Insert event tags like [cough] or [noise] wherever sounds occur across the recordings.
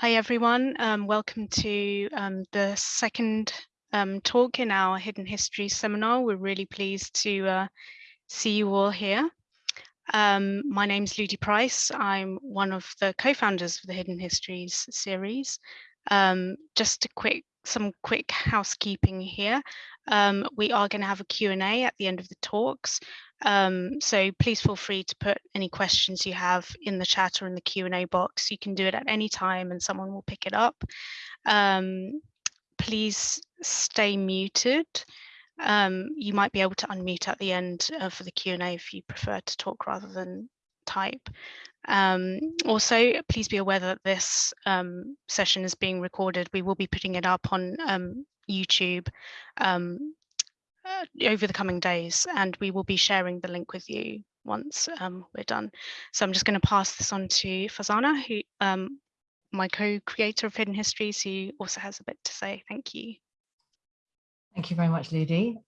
Hi everyone, um, welcome to um, the second um, talk in our Hidden History seminar. We're really pleased to uh, see you all here. Um, my name is Ludi Price. I'm one of the co-founders of the Hidden Histories series. Um, just a quick, some quick housekeeping here. Um, we are going to have a Q&A at the end of the talks. Um, so please feel free to put any questions you have in the chat or in the Q&A box. You can do it at any time and someone will pick it up. Um, please stay muted. Um, you might be able to unmute at the end uh, for the Q&A if you prefer to talk rather than type. Um, also, please be aware that this um, session is being recorded. We will be putting it up on um, YouTube um, uh, over the coming days, and we will be sharing the link with you once um, we're done. So I'm just going to pass this on to Farzana, who um, my co-creator of Hidden Histories, who also has a bit to say. Thank you. Thank you very much, Ludi.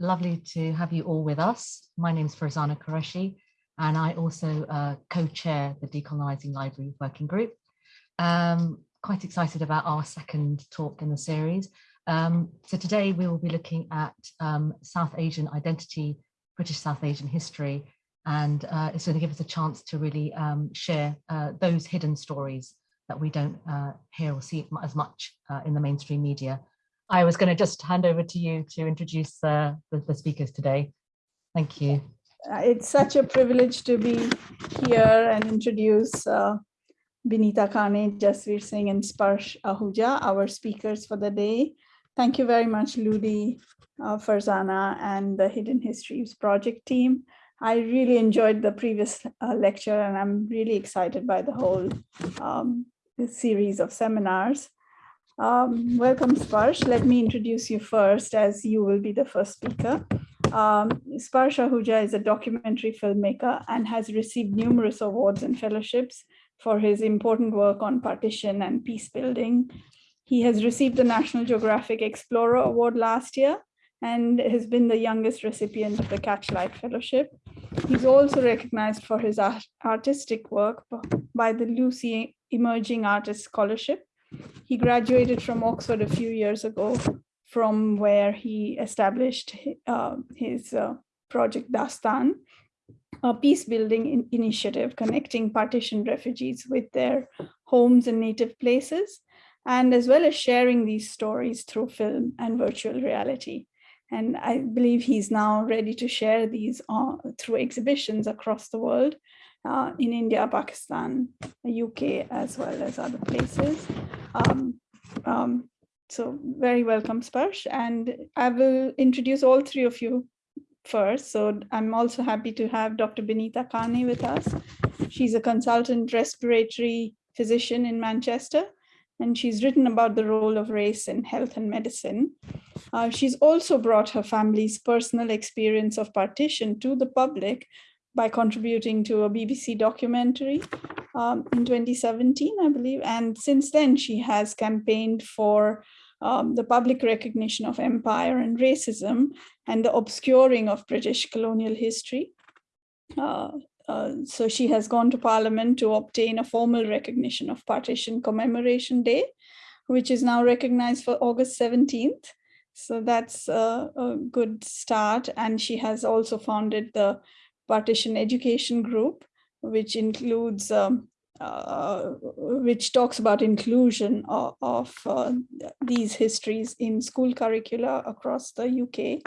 Lovely to have you all with us. My name is Farzana Qureshi, and I also uh, co-chair the Decolonizing Library Working Group. Um, quite excited about our second talk in the series. Um, so today we will be looking at um, South Asian identity, British South Asian history, and uh, it's going to give us a chance to really um, share uh, those hidden stories that we don't uh, hear or see as much uh, in the mainstream media. I was going to just hand over to you to introduce uh, the, the speakers today. Thank you. Uh, it's such a privilege to be here and introduce uh, Binita Kane, Jasvir Singh and Sparsh Ahuja, our speakers for the day. Thank you very much, Ludi, uh, Farzana, and the Hidden Histories project team. I really enjoyed the previous uh, lecture, and I'm really excited by the whole um, series of seminars. Um, welcome, Sparsh. Let me introduce you first, as you will be the first speaker. Um, Sparsh Ahuja is a documentary filmmaker and has received numerous awards and fellowships for his important work on partition and peace building, he has received the National Geographic Explorer Award last year and has been the youngest recipient of the Catchlight Fellowship. He's also recognized for his art artistic work by the Lucie Emerging Artist Scholarship. He graduated from Oxford a few years ago from where he established uh, his uh, project Dastaan, a peace building in initiative connecting partition refugees with their homes and native places and as well as sharing these stories through film and virtual reality. And I believe he's now ready to share these uh, through exhibitions across the world uh, in India, Pakistan, UK, as well as other places. Um, um, so very welcome, Sparsh. And I will introduce all three of you first. So I'm also happy to have Dr. Binita Kane with us. She's a consultant respiratory physician in Manchester and she's written about the role of race in health and medicine. Uh, she's also brought her family's personal experience of partition to the public by contributing to a BBC documentary um, in 2017, I believe. And since then, she has campaigned for um, the public recognition of empire and racism and the obscuring of British colonial history. Uh, uh, so she has gone to parliament to obtain a formal recognition of partition commemoration day, which is now recognized for August 17th. So that's a, a good start. And she has also founded the partition education group, which includes um, uh, which talks about inclusion of, of uh, these histories in school curricula across the UK.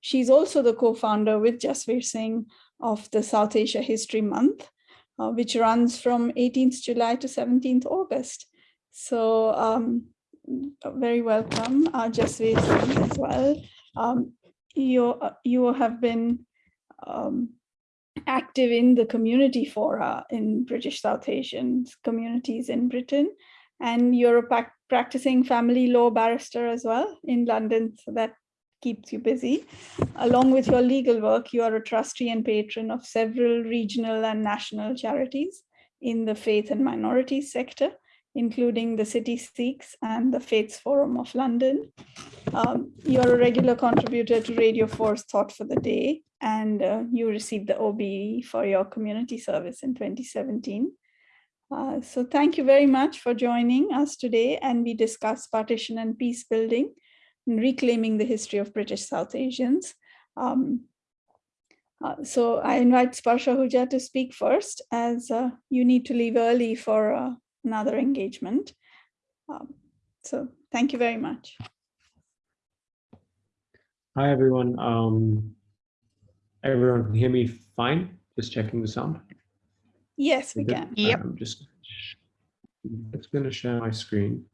She's also the co-founder with Jasvir Singh of the South Asia History Month, uh, which runs from 18th July to 17th August. So um, very welcome, uh, Jasvir as well. Um, you, uh, you have been um, active in the community fora in British South Asian communities in Britain, and you're a practicing family law barrister as well in London. So that keeps you busy. Along with your legal work, you are a trustee and patron of several regional and national charities in the faith and minorities sector, including the City Sikhs and the Faiths Forum of London. Um, you're a regular contributor to Radio 4's Thought for the Day, and uh, you received the OBE for your community service in 2017. Uh, so thank you very much for joining us today and we discuss partition and peace building and reclaiming the history of British South Asians. Um, uh, so I invite Sparsh Ahuja to speak first as uh, you need to leave early for uh, another engagement. Um, so thank you very much. Hi, everyone. Um, everyone can hear me fine? Just checking the sound. Yes, we can. Yep. I'm just, it's going to share my screen.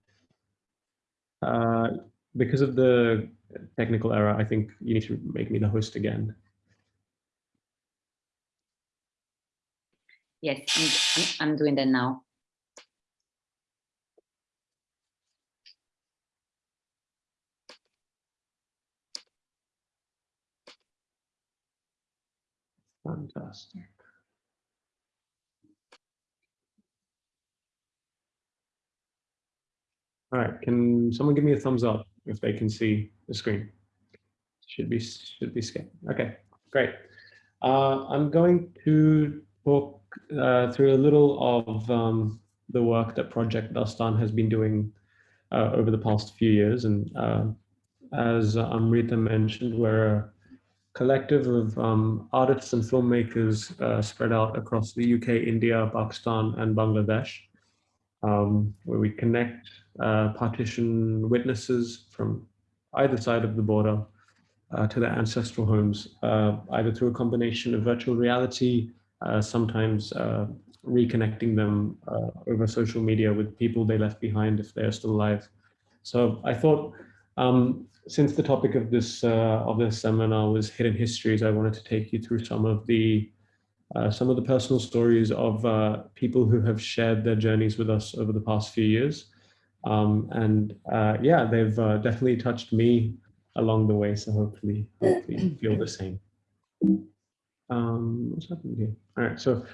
Uh, because of the technical error, I think you need to make me the host again. Yes, I'm, I'm doing that now. Fantastic. All right, can someone give me a thumbs up if they can see the screen? Should be should be scanned. Okay, great. Uh, I'm going to talk uh, through a little of um, the work that Project Dastaan has been doing uh, over the past few years. And uh, as Amrita mentioned, we're collective of um, artists and filmmakers uh, spread out across the UK, India, Pakistan, and Bangladesh, um, where we connect uh, partition witnesses from either side of the border uh, to their ancestral homes, uh, either through a combination of virtual reality, uh, sometimes uh, reconnecting them over social media with people they left behind if they're still alive. So I thought, um, since the topic of this of this seminar was hidden histories, I wanted to take you through some of the uh, some of the personal stories of uh, people who have shared their journeys with us over the past few years. Um, and uh, yeah, they've definitely touched me along the way. So hopefully, hopefully you feel the same. Um, what's happening here? All right, so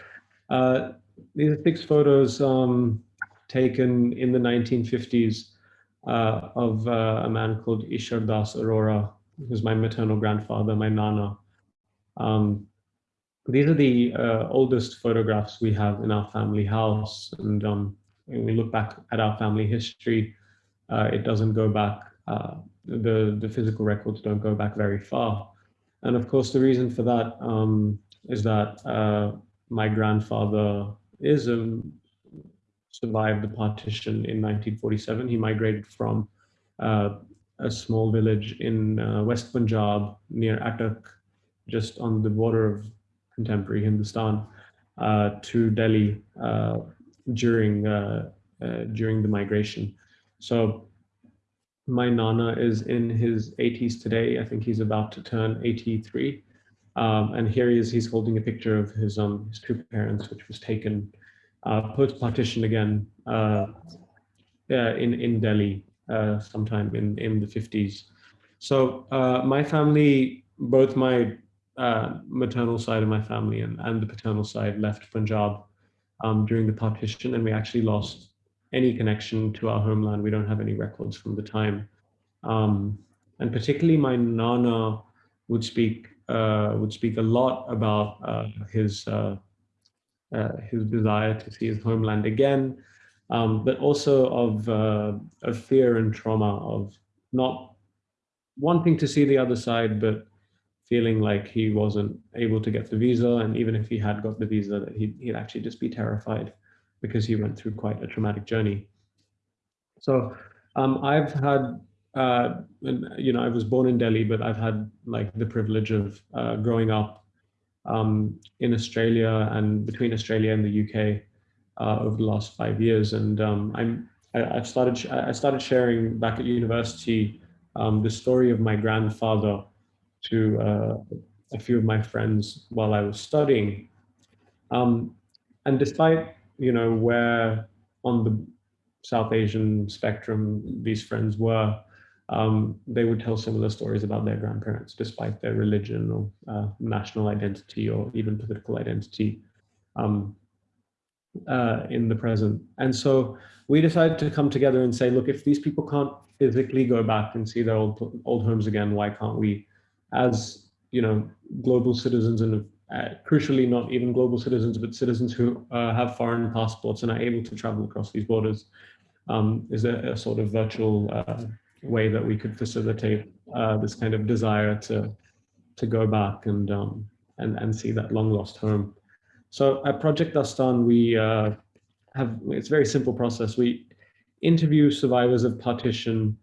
uh, these are six photos um, taken in the 1950s uh, of uh, a man called Ishar Das Arora, who's my maternal grandfather, my nana. Um, these are the uh, oldest photographs we have in our family house. And um, when we look back at our family history, uh, it doesn't go back, uh, the, the physical records don't go back very far. And of course, the reason for that um, is that uh, my grandfather is um, survived the partition in 1947. He migrated from uh, a small village in uh, West Punjab near Attock, just on the border of contemporary Hindustan, uh, to Delhi uh, during uh, during the migration. So my nana is in his 80s today. I think he's about to turn 83. Um, and here he is, he's holding a picture of his, um, his two parents, which was taken uh, post-partition again uh, in, in Delhi uh, sometime in, in the 50s. So uh, my family, both my uh, maternal side of my family and, and the paternal side left Punjab um, during the partition, and we actually lost any connection to our homeland. We don't have any records from the time. Um, and particularly my nana would speak uh, would speak a lot about uh, his uh, uh his desire to see his homeland again, um, but also of uh, of fear and trauma of not wanting to see the other side, but feeling like he wasn't able to get the visa, and even if he had got the visa, that he'd, he'd actually just be terrified because he went through quite a traumatic journey. So um, I've had, uh, you know, I was born in Delhi, but I've had like the privilege of uh, growing up um, in Australia and between Australia and the UK uh, over the last five years. And um, I'm, I, have started, I started sharing back at university um, the story of my grandfather to uh, a few of my friends while I was studying. Um, and despite you know, where on the South Asian spectrum these friends were, um, they would tell similar stories about their grandparents, despite their religion or uh, national identity or even political identity um, uh, in the present. And so we decided to come together and say, look, if these people can't physically go back and see their old old homes again, why can't we, as you know, global citizens and uh, crucially not even global citizens, but citizens who uh, have foreign passports and are able to travel across these borders, um, is a, a, sort of virtual uh, way that we could facilitate uh, this kind of desire to to go back and um, and and see that long lost home. So at Project Dastaan, we uh, have it's a very simple process. We interview survivors of partition,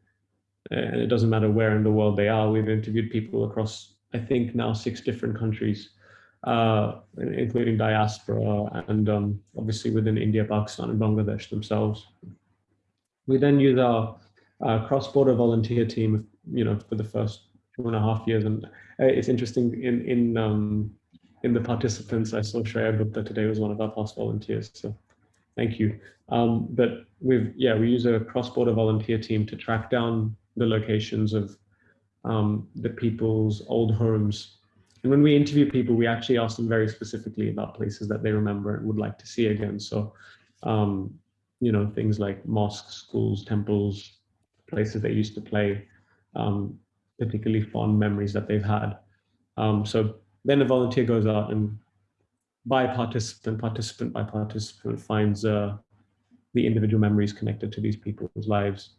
and it doesn't matter where in the world they are. We've interviewed people across, I think now six different countries, uh, including diaspora and um, obviously within India, Pakistan, and Bangladesh themselves. We then use our uh, cross-border volunteer team, you know, for the first two and a half years. And uh, it's interesting in in um, in the participants, I saw Shreya Gupta today was one of our past volunteers. So thank you. Um, but we've, yeah, we use a cross-border volunteer team to track down the locations of um, the people's old homes. And when we interview people, we actually ask them very specifically about places that they remember and would like to see again. So, um, you know, things like mosques, schools, temples, places they used to play, um, particularly fond memories that they've had. Um, so then a volunteer goes out and by participant, participant by participant finds uh, the individual memories connected to these people's lives.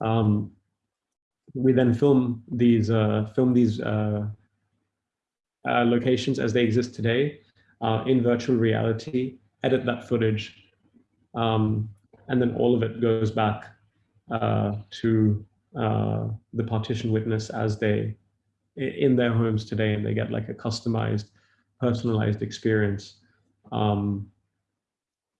Um, we then film these uh, film these uh, uh locations as they exist today uh, in virtual reality, edit that footage, um, and then all of it goes back to the partition witness as they in their homes today and they get like a customized, personalized experience um,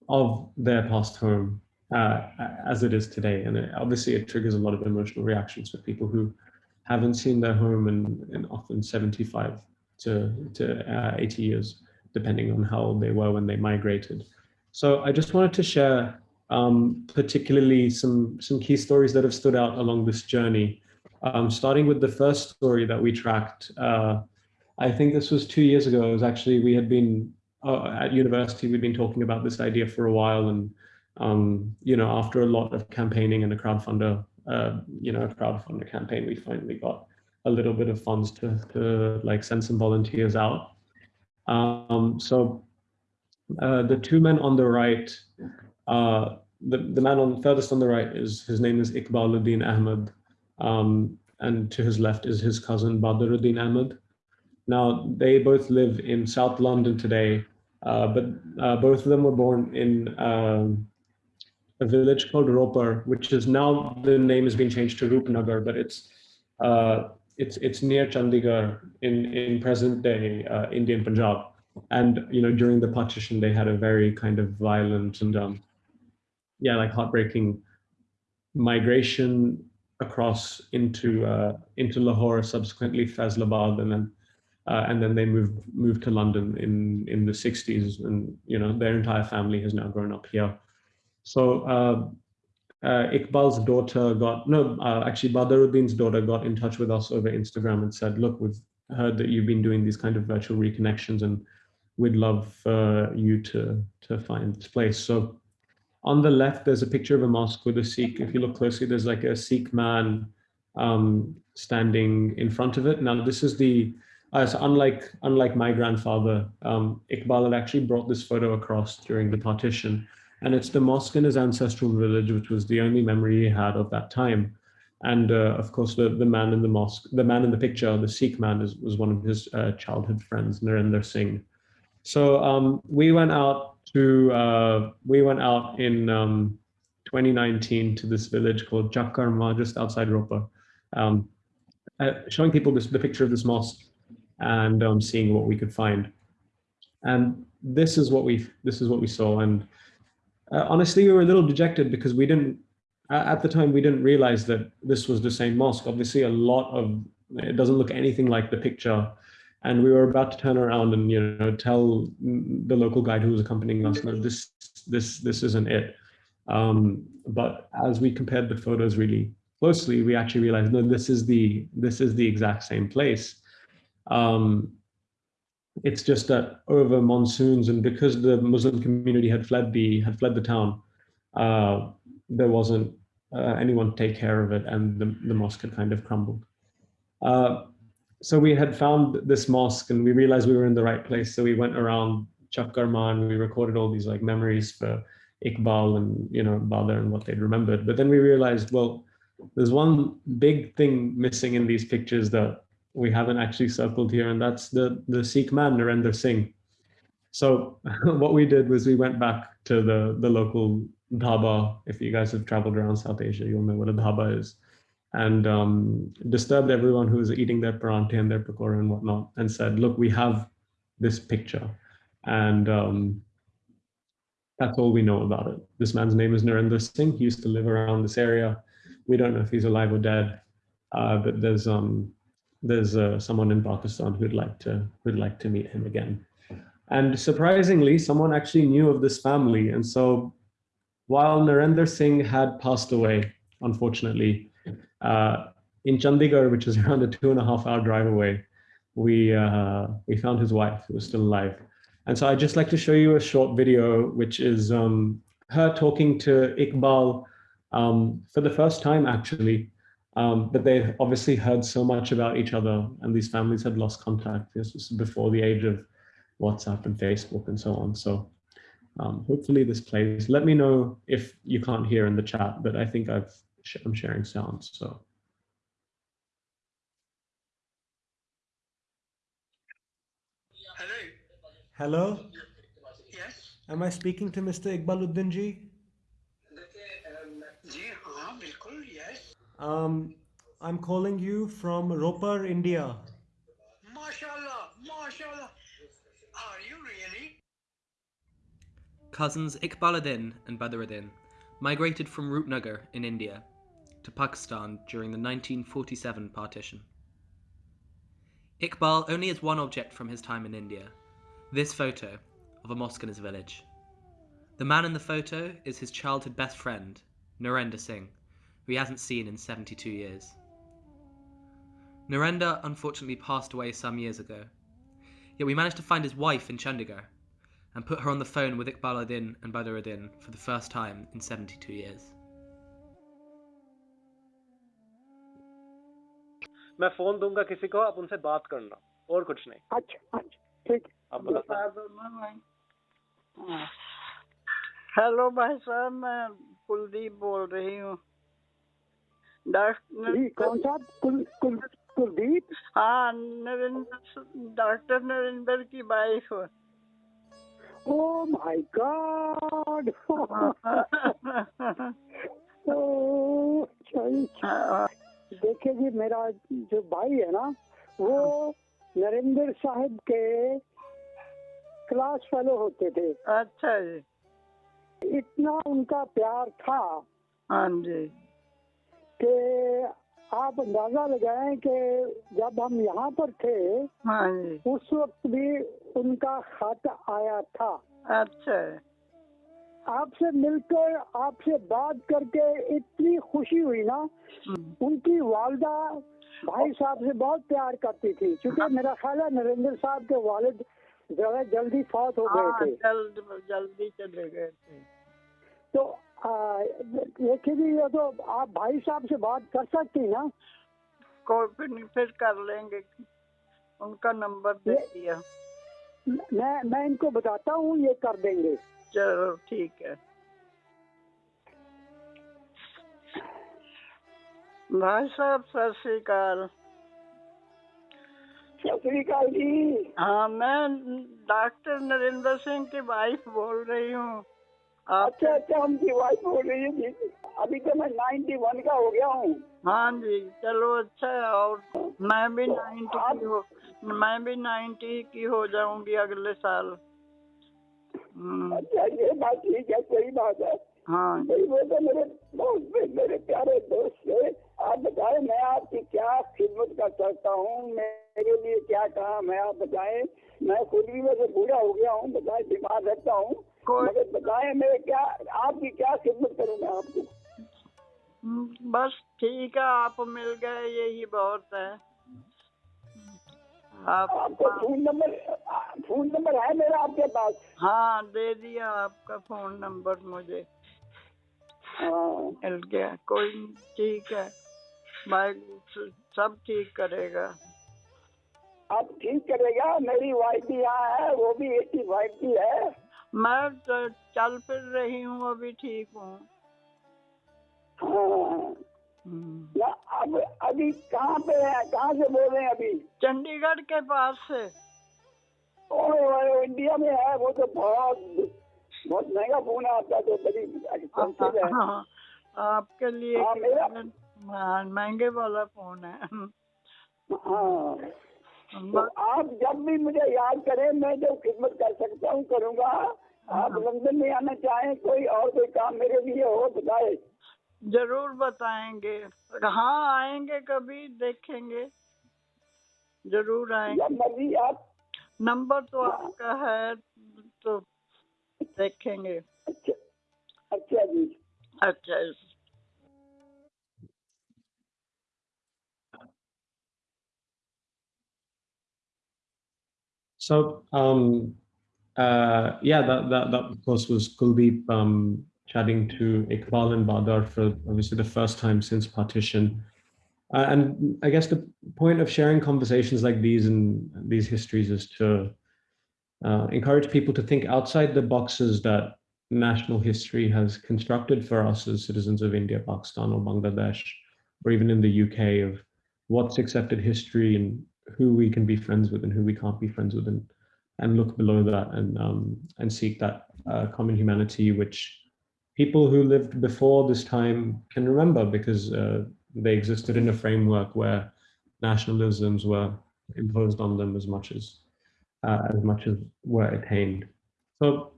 of their past home uh, as it is today. And it, obviously it triggers a lot of emotional reactions for people who haven't seen their home in, in often 75 to, to uh, 80 years, depending on how old they were when they migrated. So I just wanted to share um, particularly some, some key stories that have stood out along this journey um, starting with the first story that we tracked, uh, I think this was two years ago. It was actually, we had been uh, at university, we'd been talking about this idea for a while. And, um, you know, after a lot of campaigning and a crowdfunder, uh, you know, a crowdfunder campaign, we finally got a little bit of funds to, to like send some volunteers out. Um, so uh, the two men on the right, uh, the, the man on furthest on the right is, his name is Iqbaluddin Ahmed. Um, and to his left is his cousin Badaruddin Ahmed. Now, they both live in South London today, uh, but uh, both of them were born in um, a village called Ropar, which is now the name has been changed to Rupnagar, but it's uh, it's it's near Chandigarh in in present day uh, Indian Punjab. And you know, during the partition, they had a very kind of violent and um, yeah, like heartbreaking migration across into uh, into Lahore, subsequently Faisalabad, and then uh, and then they moved moved to London in in the 60s, and you know their entire family has now grown up here. So uh, uh Iqbal's daughter got no, uh, actually Badaruddin's daughter got in touch with us over Instagram and said, "Look, we've heard that you've been doing these kind of virtual reconnections, and we'd love you to to find this place." So on the left, there's a picture of a mosque with a Sikh. If you look closely, there's like a Sikh man um, standing in front of it. Now, this is the, uh, so unlike, unlike my grandfather, um, Iqbal had actually brought this photo across during the partition. And it's the mosque in his ancestral village, which was the only memory he had of that time. And uh, of course, the, the man in the mosque, the man in the picture, the Sikh man, is, was one of his uh, childhood friends, Narendra Singh. So um, we went out to uh, we went out in um, 2019 to this village called Chakarma, just outside Ropar, um, uh, showing people this, the picture of this mosque and um, seeing what we could find. And this is what we this is what we saw. And uh, honestly, we were a little dejected because we didn't at the time we didn't realize that this was the same mosque. Obviously, a lot of it doesn't look anything like the picture and we were about to turn around and you know tell the local guide who was accompanying us no this this this isn't it. Um, but as we compared the photos really closely we actually realized no this is the this is the exact same place. Um, it's just that over monsoons and because the muslim community had fled the had fled the town uh, there wasn't uh, anyone to take care of it and the, the mosque had kind of crumbled. Uh, so we had found this mosque and we realized we were in the right place. So we went around Chakkarman, we recorded all these like memories for Iqbal and, you know, Badr and what they'd remembered. But then we realized, well, there's one big thing missing in these pictures that we haven't actually circled here, and that's the, the Sikh man, Narendra Singh. So [laughs] what we did was we went back to the, the local dhaba. If you guys have traveled around South Asia, you'll know what a dhaba is. And um, disturbed everyone who was eating their parante and their pakora and whatnot and said, look, we have this picture. And um, that's all we know about it. This man's name is Narendra Singh. He used to live around this area. We don't know if he's alive or dead, uh, but there's um, there's uh, someone in Pakistan who'd like to who'd like to meet him again. And surprisingly, someone actually knew of this family. And so while Narendra Singh had passed away, unfortunately, uh, in Chandigarh, which is [laughs] around a two and a half hour drive away, we, uh, we found his wife who was still alive. And so I'd just like to show you a short video, which is um, her talking to Iqbal um, for the first time, actually. Um, but they obviously heard so much about each other and these families had lost contact. This was before the age of WhatsApp and Facebook and so on. So um, hopefully this plays. Let me know if you can't hear in the chat, but I think I've, I'm sharing sound, so. Hello. Hello. Yes. Am I speaking to Mr. Iqbaluddin ji? Um, I'm calling you from Ropar, India. MashaAllah, MashaAllah. Are you really? Cousins Iqbaluddin and Badruddin migrated from Rupnagar in India to Pakistan during the 1947 partition. Iqbal only has one object from his time in India this photo of a mosque in his village. The man in the photo is his childhood best friend, Narendra Singh, who he hasn't seen in 72 years. Narendra unfortunately passed away some years ago, yet we managed to find his wife in Chandigarh and put her on the phone with Iqbaluddin and Badruddin for the first time in 72 years. मैं phone दूँगा किसी को आप उनसे बात करना और कुछ नहीं। अच्छा अच्छा ठीक हेलो भाई साहब मैं कुलदीप बोल रही हूँ। डॉक्टर कौन सा कुल कुल कुलदीप? हाँ नरेंद्र डॉक्टर नरेंद्र की वाइफ ओ माय गॉड! [laughs] देखिए जी मेरा जो भाई है ना वो नरेंद्र साहब के क्लास फेलो होते थे। अच्छा जी। इतना उनका प्यार था हाँ जी। कि आप अंदाज़ा लगाएँ कि जब हम यहाँ पर थे हाँ जी। उस वक्त भी उनका खत आया था। अच्छा। आपसे मिलकर आपसे बात करके इतनी खुशी हुई ना। उनकी वालदा भाई साहब से बहुत प्यार करती थी क्योंकि मेरा ख्याल है नरेंद्र साहब के वालिद जरा जल्दी फौत हो गए हाँ थे। जल्द जल्दी चले गए थे। तो देखिए जी ये तो आप भाई साहब से बात कर सकती ना? कोई फिर कर लेंगे। उनका नंबर दे दिया। मैं मैं इनको बताता हूँ ये कर देंगे। चलो ठीक है। भाई साहब सत श्री अकाल। सत जी। हाँ मैं डॉक्टर नरेंद्र सिंह की वाइफ बोल रही हूँ। अच्छा अच्छा हमकी वाइफ बोल रही है जी। अभी तो मैं 91 का हो गया हूँ। हाँ जी चलो अच्छा है और मैं भी नाइन्टी की हो मैं भी नाइन्टी की हो जाऊँगी अगले साल। अच्छा ये बात ठीक है सही बात है। हाँ। वो तो मेरे बहुत मेरे प्यारे दोस्त है आप बताएँ मैं आपकी क्या खिदमत कर सकता हूँ? मेरे लिए क्या काम है आप बताएँ। मैं खुद भी वैसे बूढ़ा हो गया हूँ बताएँ बीमार रहता हूँ। मगर बताएँ मैं क्या आपकी क्या खिदमत करूँ मैं आपको? बस ठीक है आप मिल गए यही बहुत है। आप आपको फ़ोन नंबर फ़ोन नंबर है मेरा आपके पास? हाँ दे दिया आपका फ़ोन नंबर मुझे। हाँ। मिल गया कोई ठीक है। भाई सब ठीक करेगा। अब ठीक करेगा मेरी वाइफ भी यहाँ है वो भी एट्टी फाइव की है। मैं तो चल फिर रही हूँ अभी ठीक हूँ। हाँ। अब अभी कहाँ पे है? कहाँ से बोल रहे हैं अभी? चंडीगढ़ के पास से। ओ, इंडिया में है वो तो बहुत बहुत महँगा फ़ोन है आपका तो बड़ी एक्सपेंसिव है। हाँ, आपके लिए हाँ, मेरा- हाँ, महँगे वाला फ़ोन है। हाँ। तो आप जब भी मुझे याद करें मैं जो खिदमत कर सकता हूँ करूँगा। आप लंदन में आना चाहें कोई और कोई काम मेरे लिए हो बताए। जरूर बताएंगे हाँ आएंगे कभी देखेंगे जरूर आएंगे जब मर्जी आप नंबर तो आपका है तो देखेंगे अच्छा अच्छा जी अच्छा So, um, uh, yeah, that, that, that of course was Kuldeep um, chatting to Iqbal and Badar for obviously the first time since partition. Uh, and I guess the point of sharing conversations like these and these histories is to uh, encourage people to think outside the boxes that national history has constructed for us as citizens of India, Pakistan, or Bangladesh, or even in the UK of what's accepted history and who we can be friends with and who we can't be friends with, and and look below that and um, and seek that uh, common humanity which people who lived before this time can remember because uh, they existed in a framework where nationalisms were imposed on them as much as uh, as much as were attained. So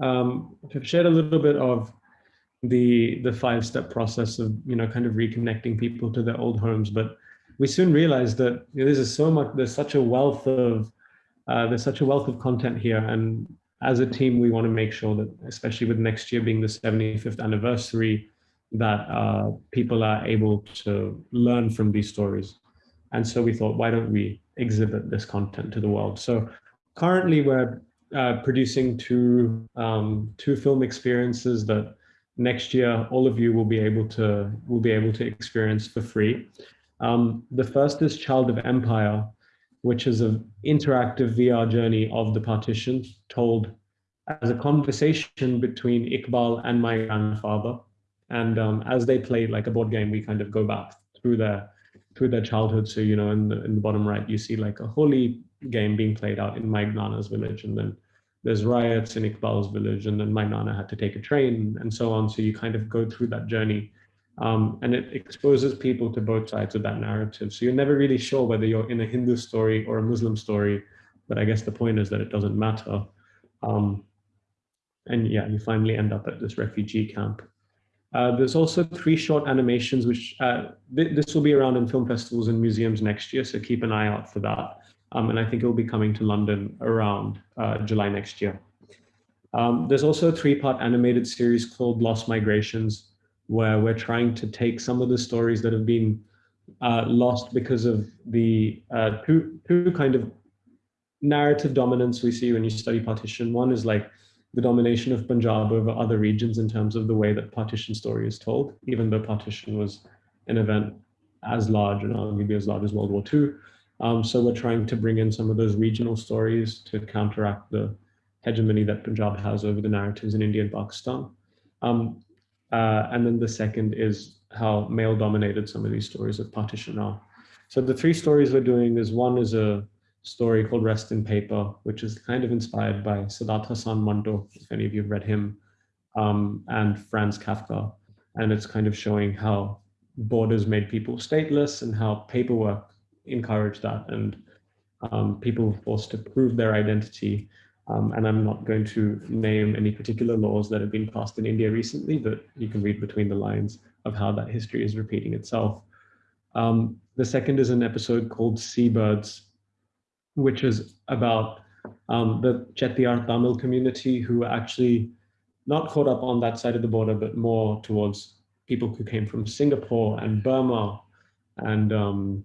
um, I've shared a little bit of the the five step process of you know kind of reconnecting people to their old homes, but we soon realized that you know, this is so much. There's such a wealth of uh, there's such a wealth of content here, and as a team, we want to make sure that, especially with next year being the 75th anniversary, that uh, people are able to learn from these stories. And so we thought, why don't we exhibit this content to the world? So currently, we're uh, producing two um, two film experiences that next year all of you will be able to will be able to experience for free. Um, the first is Child of Empire, which is an interactive VR journey of the partition told as a conversation between Iqbal and my grandfather. And um, as they play like a board game, we kind of go back through their through their childhood. So you know, in the in the bottom right, you see like a holy game being played out in my Nana's village, and then there's riots in Iqbal's village, and then my Nana had to take a train, and so on. So you kind of go through that journey um, and it exposes people to both sides of that narrative. So you're never really sure whether you're in a Hindu story or a Muslim story, but I guess the point is that it doesn't matter. Um, and yeah, you finally end up at this refugee camp. Uh, there's also three short animations, which uh, th this will be around in film festivals and museums next year, so keep an eye out for that. Um, and I think it will be coming to London around uh, July next year. Um, there's also a three-part animated series called Lost Migrations, where we're trying to take some of the stories that have been uh, lost because of the uh, two, two kind of narrative dominance we see when you study partition. One is like the domination of Punjab over other regions in terms of the way that partition story is told, even though partition was an event as large and arguably as large as World War II. Um, so we're trying to bring in some of those regional stories to counteract the hegemony that Punjab has over the narratives in India and Pakistan. Um, uh, and then the second is how male dominated some of these stories of partition are. So the three stories we're doing is one is a story called Rest in Paper, which is kind of inspired by Saadat Hasan Manto, if any of you have read him, um, and Franz Kafka. And it's kind of showing how borders made people stateless and how paperwork encouraged that and um, people were forced to prove their identity um, and I'm not going to name any particular laws that have been passed in India recently, but you can read between the lines of how that history is repeating itself. Um, the second is an episode called Seabirds, which is about um, the Chettiar Tamil community who are actually not caught up on that side of the border, but more towards people who came from Singapore and Burma and um,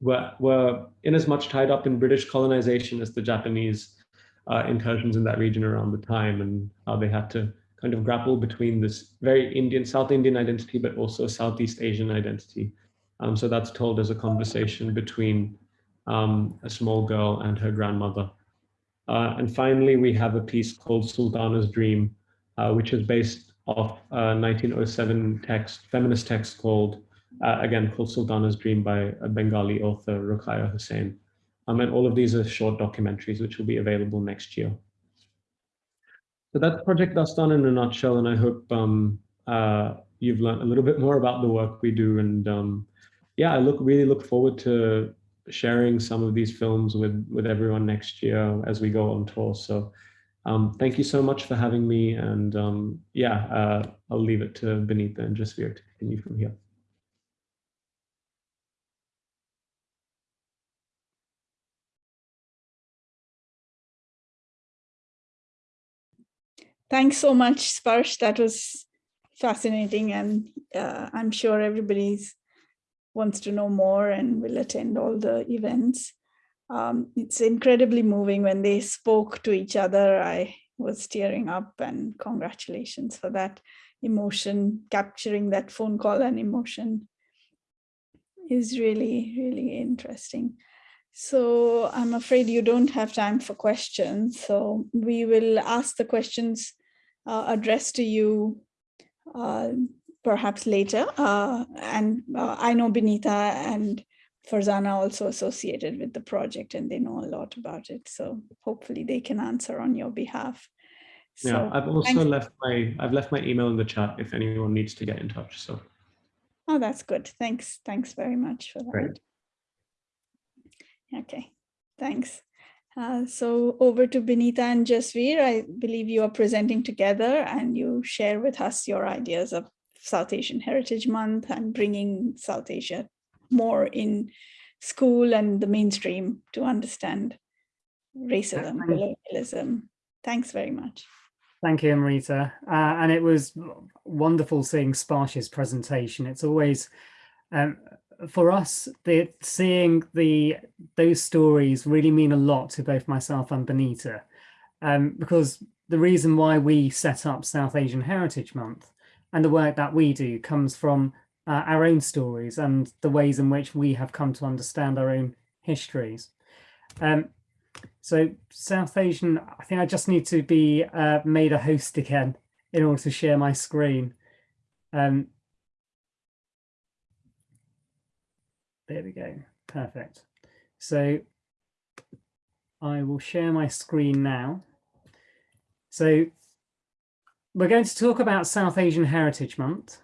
were, were in as much tied up in British colonization as the Japanese uh, incursions in that region around the time and how they had to kind of grapple between this very Indian, South Indian identity, but also Southeast Asian identity. Um, so that's told as a conversation between um, a small girl and her grandmother. Uh, and finally, we have a piece called Sultana's Dream, uh, which is based off a 1907 text, feminist text called, uh, again, called Sultana's Dream by a Bengali author, Ruqayya Hussain. Um, and all of these are short documentaries, which will be available next year. So that's Project Dastaan in a nutshell, and I hope um, uh, you've learned a little bit more about the work we do. And um, yeah, I look really look forward to sharing some of these films with with everyone next year as we go on tour. So um, thank you so much for having me. And um, yeah, uh, I'll leave it to Binita and Jasvir to continue from here. Thanks so much, Sparsh. That was fascinating. And uh, I'm sure everybody's wants to know more and will attend all the events. Um, it's incredibly moving when they spoke to each other. I was tearing up and congratulations for that emotion, capturing that phone call and emotion is really, really interesting. So I'm afraid you don't have time for questions. So we will ask the questions uh, addressed to you uh, perhaps later. Uh, and uh, I know Binita and Farzana also associated with the project and they know a lot about it. So hopefully they can answer on your behalf. So, yeah, I've also left my I've left my email in the chat if anyone needs to get in touch. So Oh, that's good. Thanks. Thanks very much for that. Great. Okay, thanks. Uh, so over to Binita and Jasvir, I believe you are presenting together and you share with us your ideas of South Asian Heritage Month and bringing South Asia more in school and the mainstream to understand racism, and colonialism. Thanks very much. Thank you, Amrita. Uh, and it was wonderful seeing Sparsh's presentation. It's always, um, for us, the, seeing the those stories really mean a lot to both myself and Binita, um, because the reason why we set up South Asian Heritage Month and the work that we do comes from uh, our own stories and the ways in which we have come to understand our own histories. Um, so South Asian, I think I just need to be uh, made a host again in order to share my screen. Um, there we go, perfect. So I will share my screen now. So we're going to talk about South Asian Heritage Month.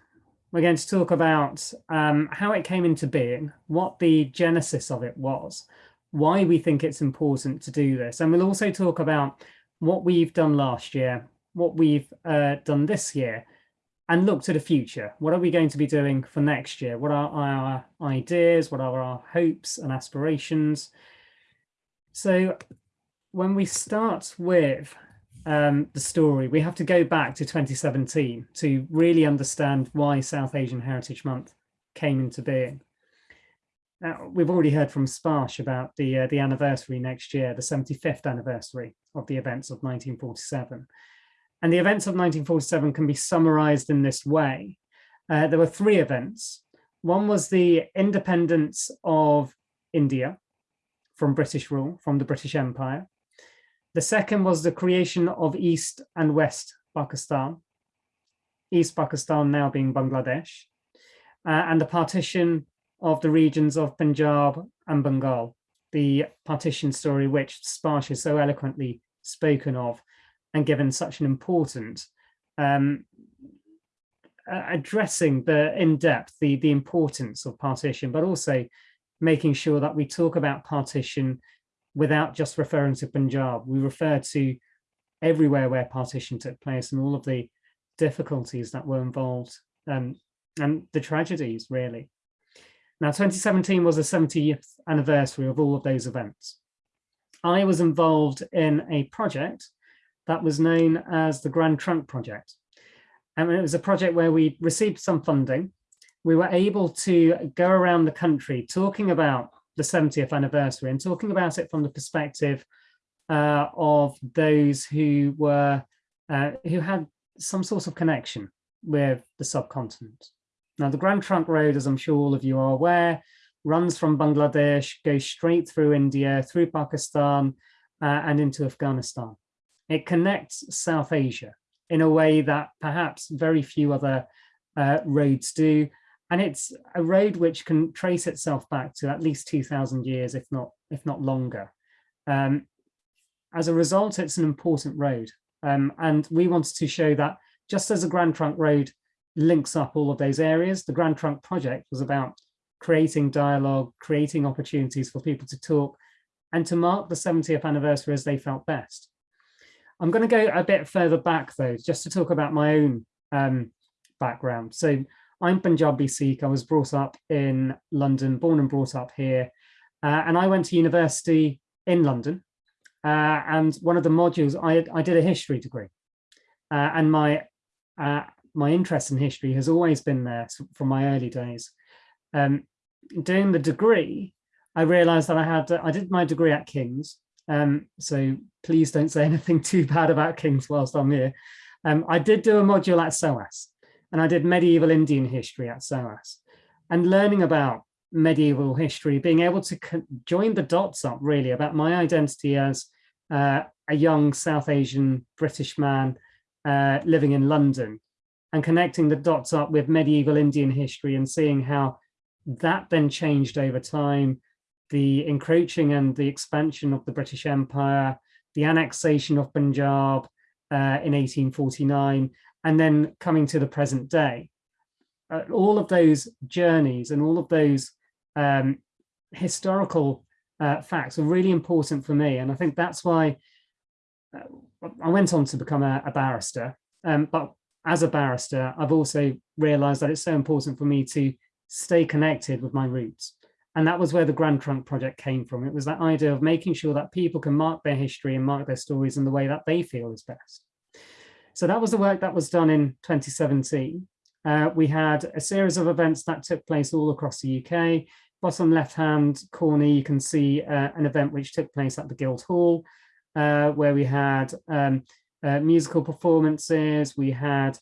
We're going to talk about um, how it came into being, what the genesis of it was, why we think it's important to do this. And we'll also talk about what we've done last year, what we've uh, done this year, and look to the future. What are we going to be doing for next year? What are our ideas? What are our hopes and aspirations? So when we start with um, the story, we have to go back to 2017 to really understand why South Asian Heritage Month came into being. Now, we've already heard from Sparsh about the, uh, the anniversary next year, the 75th anniversary of the events of 1947. And the events of 1947 can be summarized in this way. Uh, there were three events. One was the independence of India from British rule, from the British Empire. The second was the creation of East and West Pakistan, East Pakistan now being Bangladesh, uh, and the partition of the regions of Punjab and Bengal, the partition story which Sparsh has so eloquently spoken of and given such an important um, addressing the in depth the the importance of partition but also making sure that we talk about partition without just referring to Punjab. We refer to everywhere where partition took place and all of the difficulties that were involved um, and the tragedies really. Now 2017 was the 70th anniversary of all of those events. I was involved in a project that was known as the Grand Trunk Project. And it was a project where we received some funding. We were able to go around the country talking about the 70th anniversary and talking about it from the perspective uh, of those who were uh, who had some sort of connection with the subcontinent. Now, the Grand Trunk Road, as I'm sure all of you are aware, runs from Bangladesh, goes straight through India, through Pakistan, uh, and into Afghanistan. It connects South Asia in a way that perhaps very few other uh, roads do. And it's a road which can trace itself back to at least 2000 years, if not, if not longer. Um, as a result, it's an important road. Um, and we wanted to show that just as a Grand Trunk Road links up all of those areas, the Grand Trunk project was about creating dialogue, creating opportunities for people to talk and to mark the 70th anniversary as they felt best. I'm going to go a bit further back though, just to talk about my own um, background. So I'm Punjabi Sikh. I was brought up in London, born and brought up here. Uh, and I went to university in London. Uh, and one of the modules, I, I did a history degree. Uh, and my, uh, my interest in history has always been there from my early days. Um, doing the degree, I realized that I had, I did my degree at King's. Um, so please don't say [laughs] anything too bad about King's whilst I'm here. Um, I did do a module at SOAS and I did medieval Indian history at SOAS and learning about medieval history, being able to join the dots up really about my identity as uh, a young South Asian British man uh, living in London and connecting the dots up with medieval Indian history and seeing how that then changed over time, the encroaching and the expansion of the British Empire, the annexation of Punjab uh, in 1849, and then coming to the present day. Uh, all of those journeys and all of those um, historical uh, facts are really important for me. And I think that's why uh, I went on to become a, a barrister. Um, but as a barrister, I've also realized that it's so important for me to stay connected with my roots. And that was where the Grand Trunk project came from. It was that idea of making sure that people can mark their history and mark their stories in the way that they feel is best. So that was the work that was done in 2017. Uh, we had a series of events that took place all across the UK. Bottom left-hand corner, you can see uh, an event which took place at the Guildhall, uh, where we had um, uh, musical performances, we had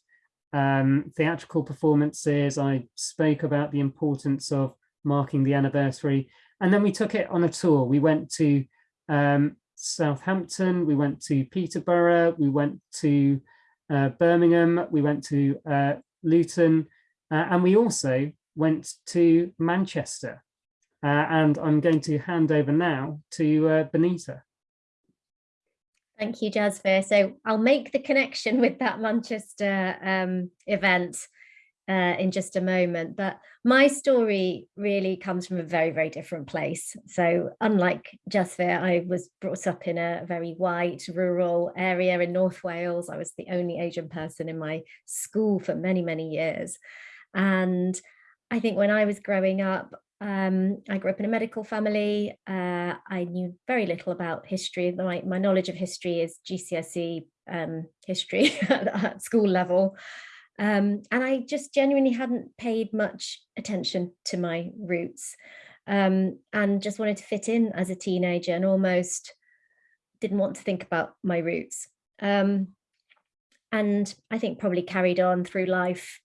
um, theatrical performances. I spoke about the importance of marking the anniversary. And then we took it on a tour. We went to um, Southampton, we went to Peterborough, we went to uh, Birmingham, we went to uh, Luton, uh, and we also went to Manchester. Uh, and I'm going to hand over now to uh, Binita. Thank you, Jasvir. So I'll make the connection with that Manchester um, event uh, in just a moment, but my story really comes from a very, very different place. So unlike Jasvir, I was brought up in a very white rural area in North Wales. I was the only Asian person in my school for many, many years. And I think when I was growing up, um, I grew up in a medical family. Uh, I knew very little about history. My, my knowledge of history is GCSE um, history [laughs] at, school level. Um, and I just genuinely hadn't paid much attention to my roots um, and just wanted to fit in as a teenager and almost didn't want to think about my roots. Um, and I think probably carried on through life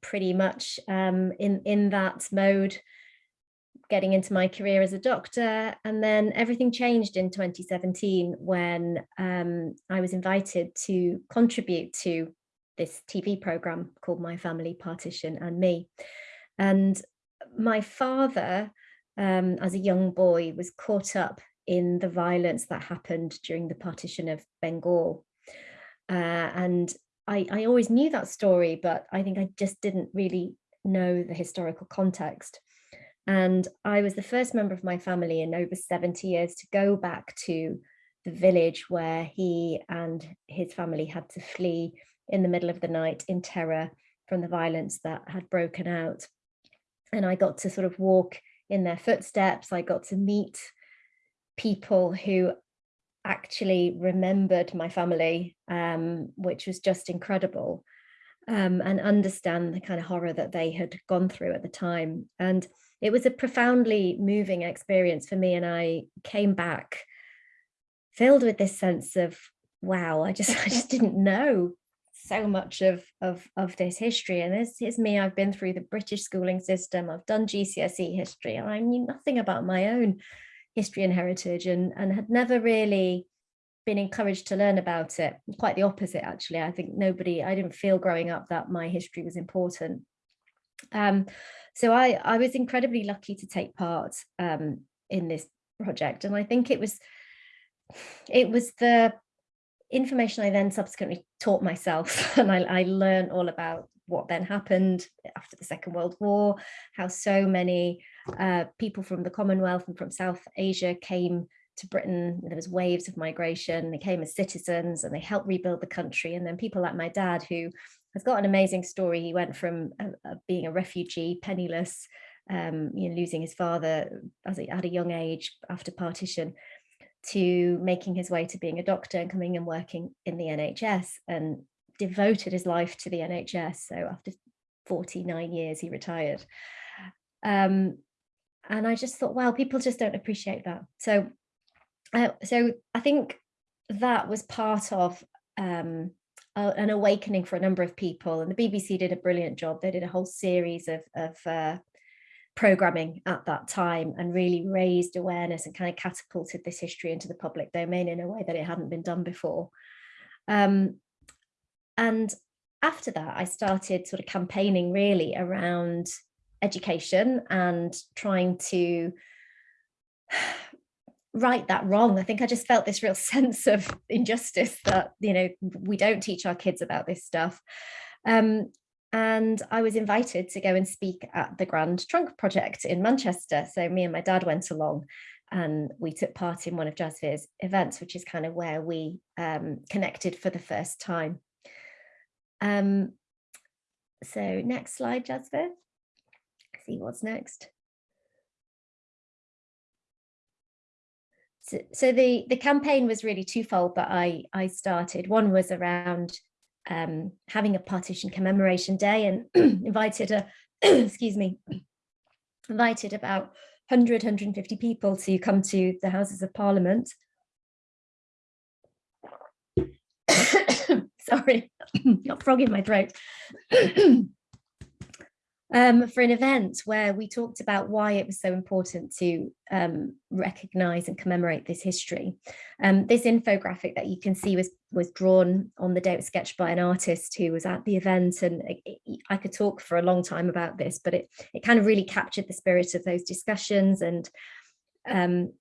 pretty much um, in, in that mode getting into my career as a doctor and then everything changed in 2017 when um, I was invited to contribute to this TV program called My Family Partition and Me. And my father um, as a young boy was caught up in the violence that happened during the partition of Bengal. Uh, and I, I always knew that story but I think I just didn't really know the historical context. And I was the first member of my family in over 70 years to go back to the village where he and his family had to flee in the middle of the night in terror from the violence that had broken out. And I got to sort of walk in their footsteps. I got to meet people who actually remembered my family, um, which was just incredible, um, and understand the kind of horror that they had gone through at the time. And it was a profoundly moving experience for me and I came back filled with this sense of wow I just [laughs] I just didn't know so much of, of, of this history. And this is me, I've been through the British schooling system, I've done GCSE history, and I knew nothing about my own history and heritage and, and had never really been encouraged to learn about it. Quite the opposite, actually. I think nobody, I didn't feel growing up that my history was important. Um, so I, I was incredibly lucky to take part um, in this project. And I think it was, it was the information I then subsequently taught myself [laughs] and I, I learned all about what then happened after the Second World War, how so many uh, people from the Commonwealth and from South Asia came to Britain. There was waves of migration. They came as citizens and they helped rebuild the country. And then people like my dad, who has got an amazing story. He went from uh, uh, being a refugee, penniless, um, you know, losing his father as a, at a young age after partition, to making his way to being a doctor and coming and working in the NHS and devoted his life to the NHS. So after 49 years, he retired. Um, and I just thought, wow, people just don't appreciate that. So, uh, so I think that was part of um, an awakening for a number of people. And the BBC did a brilliant job. They did a whole series of, of uh, programming at that time and really raised awareness and kind of catapulted this history into the public domain in a way that it hadn't been done before. Um, and after that, I started sort of campaigning really around education and trying to [sighs] right that wrong. I think I just felt this real [laughs] sense of injustice that, you know, we don't teach our kids about this stuff. Um, and I was invited to go and speak at the Grand Trunk Project in Manchester. So me and my dad went along and we took part in one of Jasvir's events, which is kind of where we um, connected for the first time. Um, so next slide, Jasvir. See what's next. So, so the, the campaign was really twofold that I, I started. One was around um, having a partition commemoration day and [clears throat] invited a, [clears throat] excuse me, [clears throat] invited about 100, 150 people to come to the Houses of Parliament. [coughs] Sorry, [coughs] got frog in my throat. Um, for an event where we talked about why it was so important to um, recognise and commemorate this history. Um, this infographic that you can see was, was drawn on the day it was sketched by an artist who was at the event and it, it, I could talk for a long time about this, but it, it kind of really captured the spirit of those discussions and um,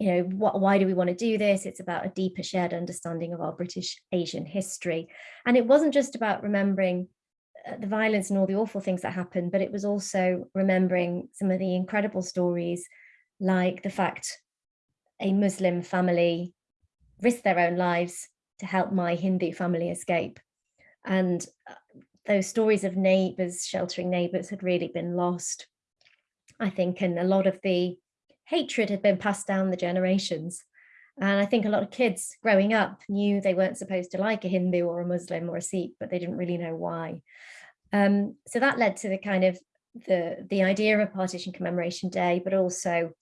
you know, what, why do we want to do this? It's about a deeper shared understanding of our British Asian history. And it wasn't just about remembering the violence and all the awful things that happened, but it was also remembering some of the incredible stories, like the fact a Muslim family risked their own lives to help my Hindu family escape. And uh, those stories of neighbours sheltering neighbours had really been lost, I think, and a lot of the hatred had been passed down the generations. And I think a lot of kids growing up knew they weren't supposed to like a Hindu or a Muslim or a Sikh, but they didn't really know why. Um, so that led to the kind of the, the idea of Partition Commemoration Day, but also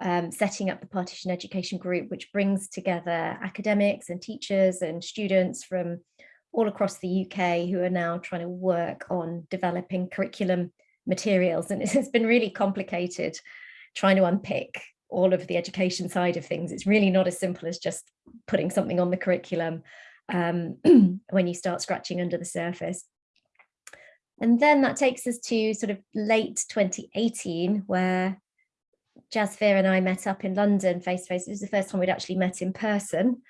um, setting up the Partition Education Group, which brings together academics and teachers and students from all across the UK who are now trying to work on developing curriculum materials. And [laughs] it's been really complicated trying to unpick all of the education side of things. It's really not as simple as just putting something on the curriculum um, [clears throat] when you start scratching under the surface. And then that takes us to sort of late 2018, where Jasvir and I met up in London face to face. It was the first time we'd actually met in person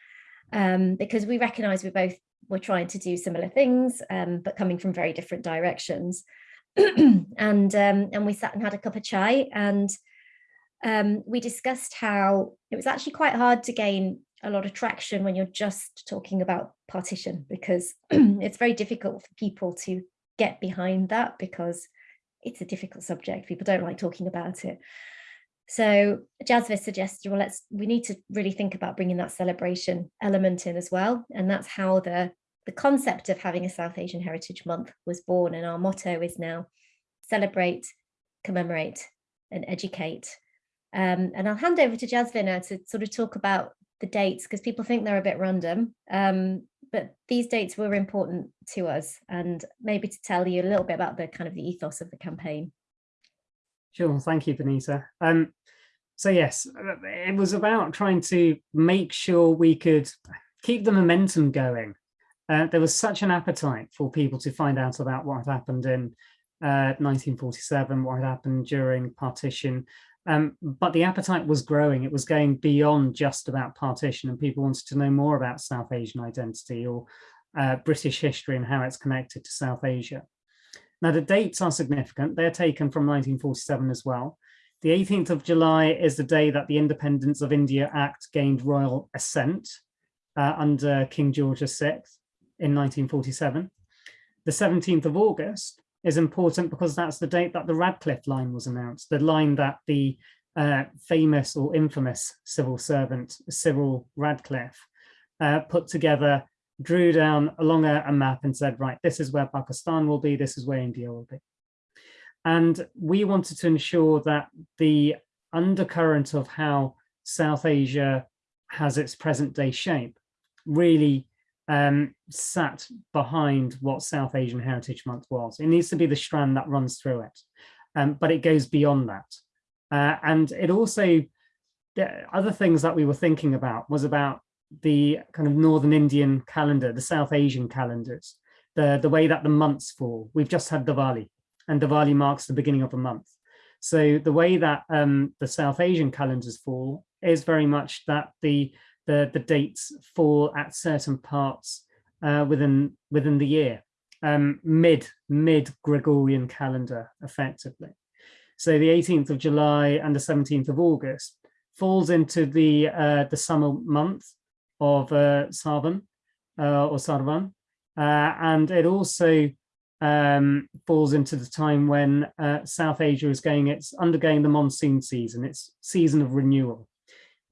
um, because we recognise we both were trying to do similar things, um, but coming from very different directions. [clears throat] and um, and we sat and had a cup of chai and um, we discussed how it was actually quite hard to gain a lot of traction when you're just talking about partition because [clears throat] it's very difficult for people to get behind that because it's a difficult subject. People don't like talking about it. So Jasvir suggested, well, let's we need to really think about bringing that celebration element in as well. And that's how the, the concept of having a South Asian Heritage Month was born. And our motto is now celebrate, commemorate and educate. Um, and I'll hand over to Jasvir now to sort of talk about the dates because people think they're a bit random. Um, but these dates were important to us and maybe to tell you a little bit about the kind of the ethos of the campaign. Sure, thank you, Binita. Um, so yes, it was about trying to make sure we could keep the momentum going. Uh, there was such an appetite for people to find out about what had happened in uh, 1947, what had happened during partition, um, but the appetite was growing. It was going beyond just about partition and people wanted to know more about South Asian identity or uh, British history and how it's connected to South Asia. Now the dates are significant. They're taken from 1947 as well. The 18th of July is the day that the Independence of India Act gained royal assent uh, under King George VI in 1947. The 17th of August is important because that's the date that the Radcliffe line was announced, the line that the uh, famous or infamous civil servant Cyril Radcliffe uh, put together, drew down along a, a map and said, right, this is where Pakistan will be, this is where India will be. And we wanted to ensure that the undercurrent of how South Asia has its present day shape really um, sat behind what South Asian Heritage Month was. It needs to be the strand that runs through it, um, but it goes beyond that. Uh, and it also, the other things that we were thinking about was about the kind of Northern Indian calendar, the South Asian calendars, the, the way that the months fall. We've just had Diwali and Diwali marks the beginning of a month. So the way that um, the South Asian calendars fall is very much that the the, the dates fall at certain parts uh, within within the year, um, mid mid Gregorian calendar, effectively. So the 18th of July and the 17th of August falls into the uh, the summer month of uh, Sarvan uh, or Sarvan, uh, and it also um, falls into the time when uh, South Asia is going, it's undergoing the monsoon season, its season of renewal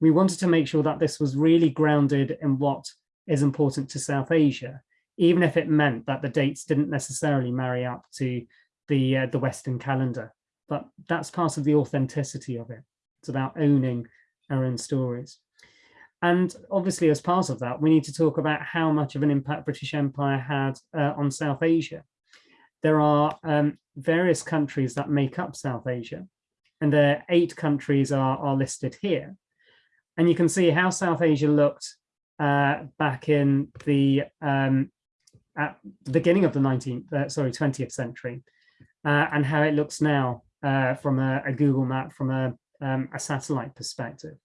we wanted to make sure that this was really grounded in what is important to South Asia, even if it meant that the dates didn't necessarily marry up to the, uh, the Western calendar. But that's part of the authenticity of it. It's about owning our own stories. And obviously, as part of that, we need to talk about how much of an impact British Empire had uh, on South Asia. There are um, various countries that make up South Asia, and the eight countries are, are listed here. And you can see how South Asia looked uh, back in the um, at the beginning of the 19th, uh, sorry, 20th century, uh, and how it looks now uh, from a, a, Google map, from a, um, a satellite perspective.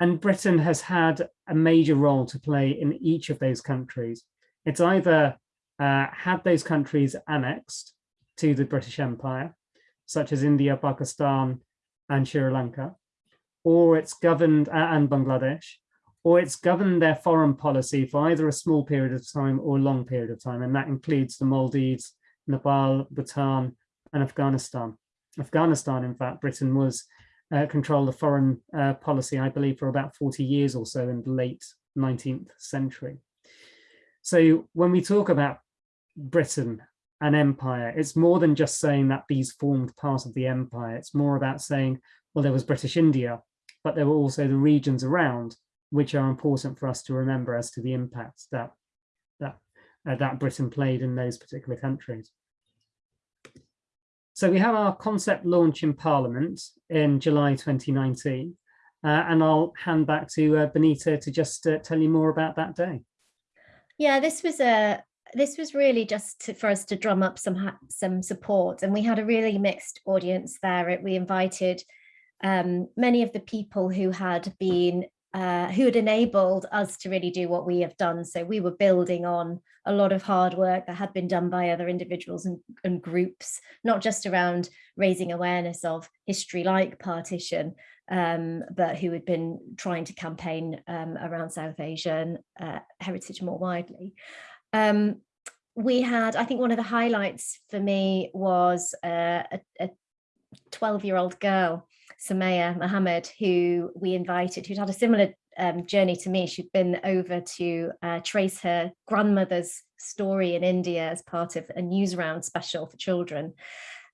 And Britain has had a major role to play in each of those countries. It's either uh, had those countries annexed to the British Empire, such as India, Pakistan, and Sri Lanka, or it's governed, and Bangladesh, or it's governed their foreign policy for either a small period of time or a long period of time. And that includes the Maldives, Nepal, Bhutan, and Afghanistan. Afghanistan, in fact, Britain was uh, controlled the foreign uh, policy, I believe, for about 40 years or so in the late 19th century. So when we talk about Britain and empire, it's more than just saying that these formed part of the empire. It's more about saying, well, there was British India, but there were also the regions around which are important for us to remember as to the impact that that uh, that Britain played in those particular countries. So we have our concept launch in Parliament in July 2019, uh, and I'll hand back to uh, Binita to just uh, tell you more about that day. Yeah, this was a this was really just to, for us to drum up some some support, and we had a really mixed audience there. We invited um, many of the people who had been uh, who had enabled us to really do what we have done. So we were building on a lot of hard work that had been done by other individuals and, and groups, not just around raising awareness of history like partition, um, but who had been trying to campaign um, around South Asian uh, heritage more widely. Um, we had, I think one of the highlights for me was uh, a 12 year old girl Samaya Mohammed, who we invited, who'd had a similar um, journey to me. She'd been over to uh, trace her grandmother's story in India as part of a Newsround special for children.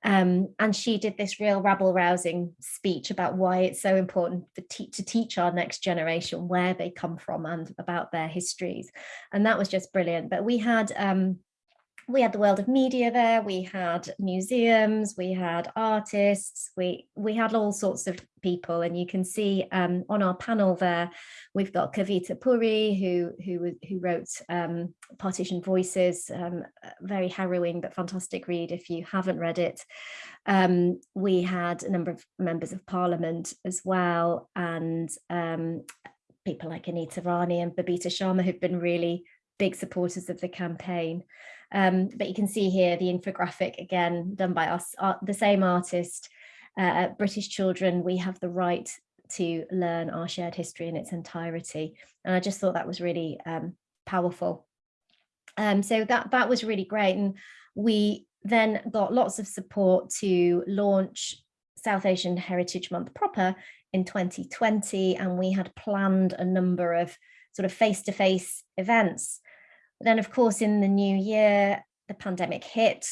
Um, and she did this real rabble rousing speech about why it's so important te to teach our next generation where they come from and about their histories. And that was just brilliant. But we had um, we had the world of media there, we had museums, we had artists, we we had all sorts of people and you can see um, on our panel there, we've got Kavita Puri who, who, who wrote um, Partition Voices, um, very harrowing but fantastic read if you haven't read it. Um, we had a number of members of parliament as well and um, people like Anita Rani and Babita Sharma who've been really big supporters of the campaign. Um, but you can see here the infographic again done by us, uh, the same artist, uh, British children, we have the right to learn our shared history in its entirety. And I just thought that was really um, powerful. Um, so that, that was really great. And we then got lots of support to launch South Asian Heritage Month proper in 2020. And we had planned a number of sort of face-to-face -face events then, of course, in the new year, the pandemic hit.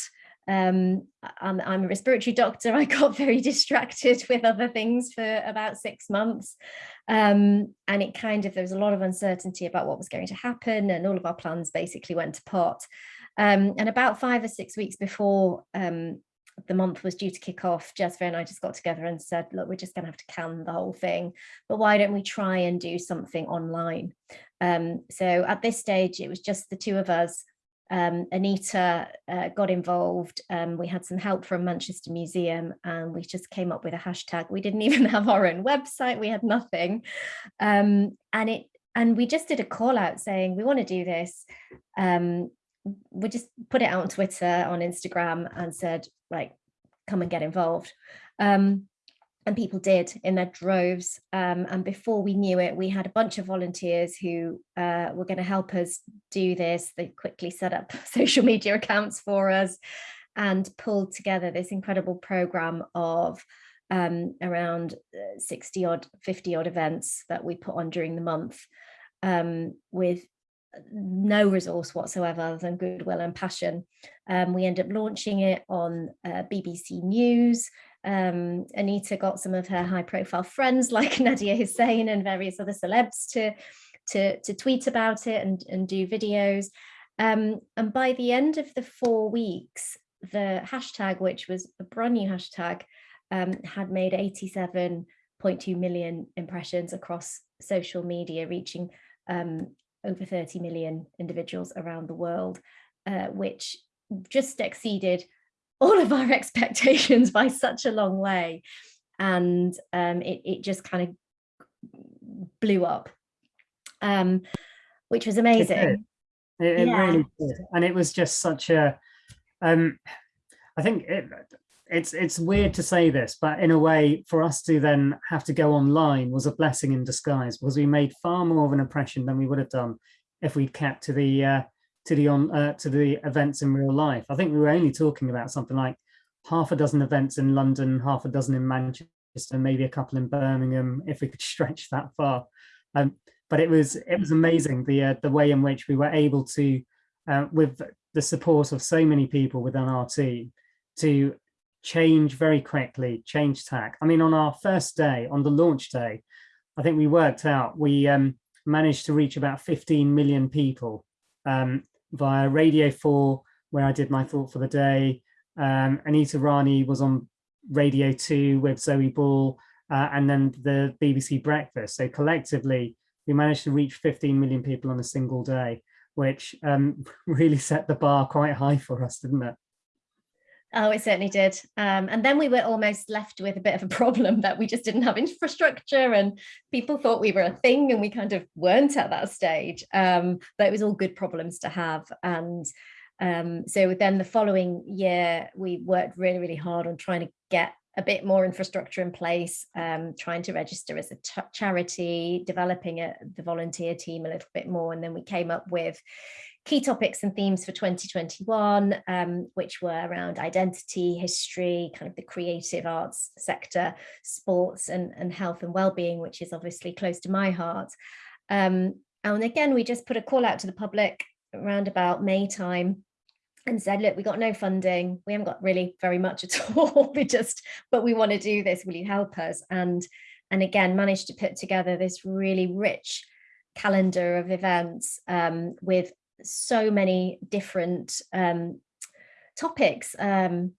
Um, I'm, I'm, a respiratory doctor. [laughs] I got very distracted with other things for about six months. Um, and it kind of, there was a lot of uncertainty about what was going to happen and all of our plans basically went to pot. Um, and about five or six weeks before um, the month was due to kick off, Jasvir and I just got together and said, look, we're just going to have to can the whole thing, but why don't we try and do something online? Um, so at this stage, it was just the two of us. Um, Anita uh, got involved. Um, we had some help from Manchester Museum and we just came up with a hashtag. We didn't [laughs] even have our own website. We had nothing. Um, and it and we just did a call out saying, we want to do this. Um, we just put it out on Twitter, on Instagram and said, like, come and get involved. Um, and people did in their droves. Um, and before we knew it, we had a bunch of volunteers who uh, were going to help us do this. They quickly set up [laughs] social media accounts for us and pulled together this incredible program of um, around uh, 60 odd, 50 odd events that we put on during the month um, with no resource whatsoever other than goodwill and passion. Um, we ended up launching it on uh, BBC News. Um, Anita got some of her high profile friends like [laughs] Nadiya Hussain and various other celebs to, to, to tweet about it and, and do videos. Um, and by the end of the four weeks, the hashtag, which was a brand new hashtag, um, had made 87.2 million impressions across social media, reaching um, over 30 million individuals around the world, uh, which just exceeded all of our [laughs] expectations by such a long way. And um, it, it just kind of blew up, um, which was amazing. It, it, it yeah. really did. And it was just such a, um, I think it, it's it's weird to say this, but in a way, for us to then have to go online was a blessing in disguise because we made far more of an impression than we would have done if we'd kept to the uh, to the on uh, to the events in real life. I think we were only talking about something like half a dozen events in London, half a dozen in Manchester, maybe a couple in Birmingham, if we could [laughs] stretch that far. Um, but it was it was amazing the uh, the way in which we were able to, uh, with the support of so many people within our team, to change very quickly, change tack. I mean, on our first day, on the launch day, I think we worked out, we um, managed to reach about 15 million people um, via Radio 4, where I did my thought for the day. Um, Anita Rani was on Radio 2 with Zoe Ball, uh, and then the BBC Breakfast. So collectively, we managed to reach 15 million people on a single day, which um, [laughs] really set the bar quite high for us, didn't it? Oh, it certainly did. Um, and then we were almost left with a bit of a [laughs] problem that we just didn't have infrastructure and people thought we were a thing and we kind of weren't at that stage. Um, but it was all good problems to have. And um, so then the following year, we worked really, really hard on trying to get a bit more infrastructure in place, um, trying to register as a charity, developing a, the volunteer team a little bit more. And then we came up with key topics and themes for 2021, um, which were around identity, history, kind of the creative arts sector, sports and, and health and well-being, which is obviously close to my heart. Um, and again, we just put a call out to the public around about May time and said, look, we got no funding. We haven't got really very much at [laughs] all. we just, but we want to do this. Will you help us? And, and again, managed to put together this really rich calendar of events um, with so many different um, topics. Um,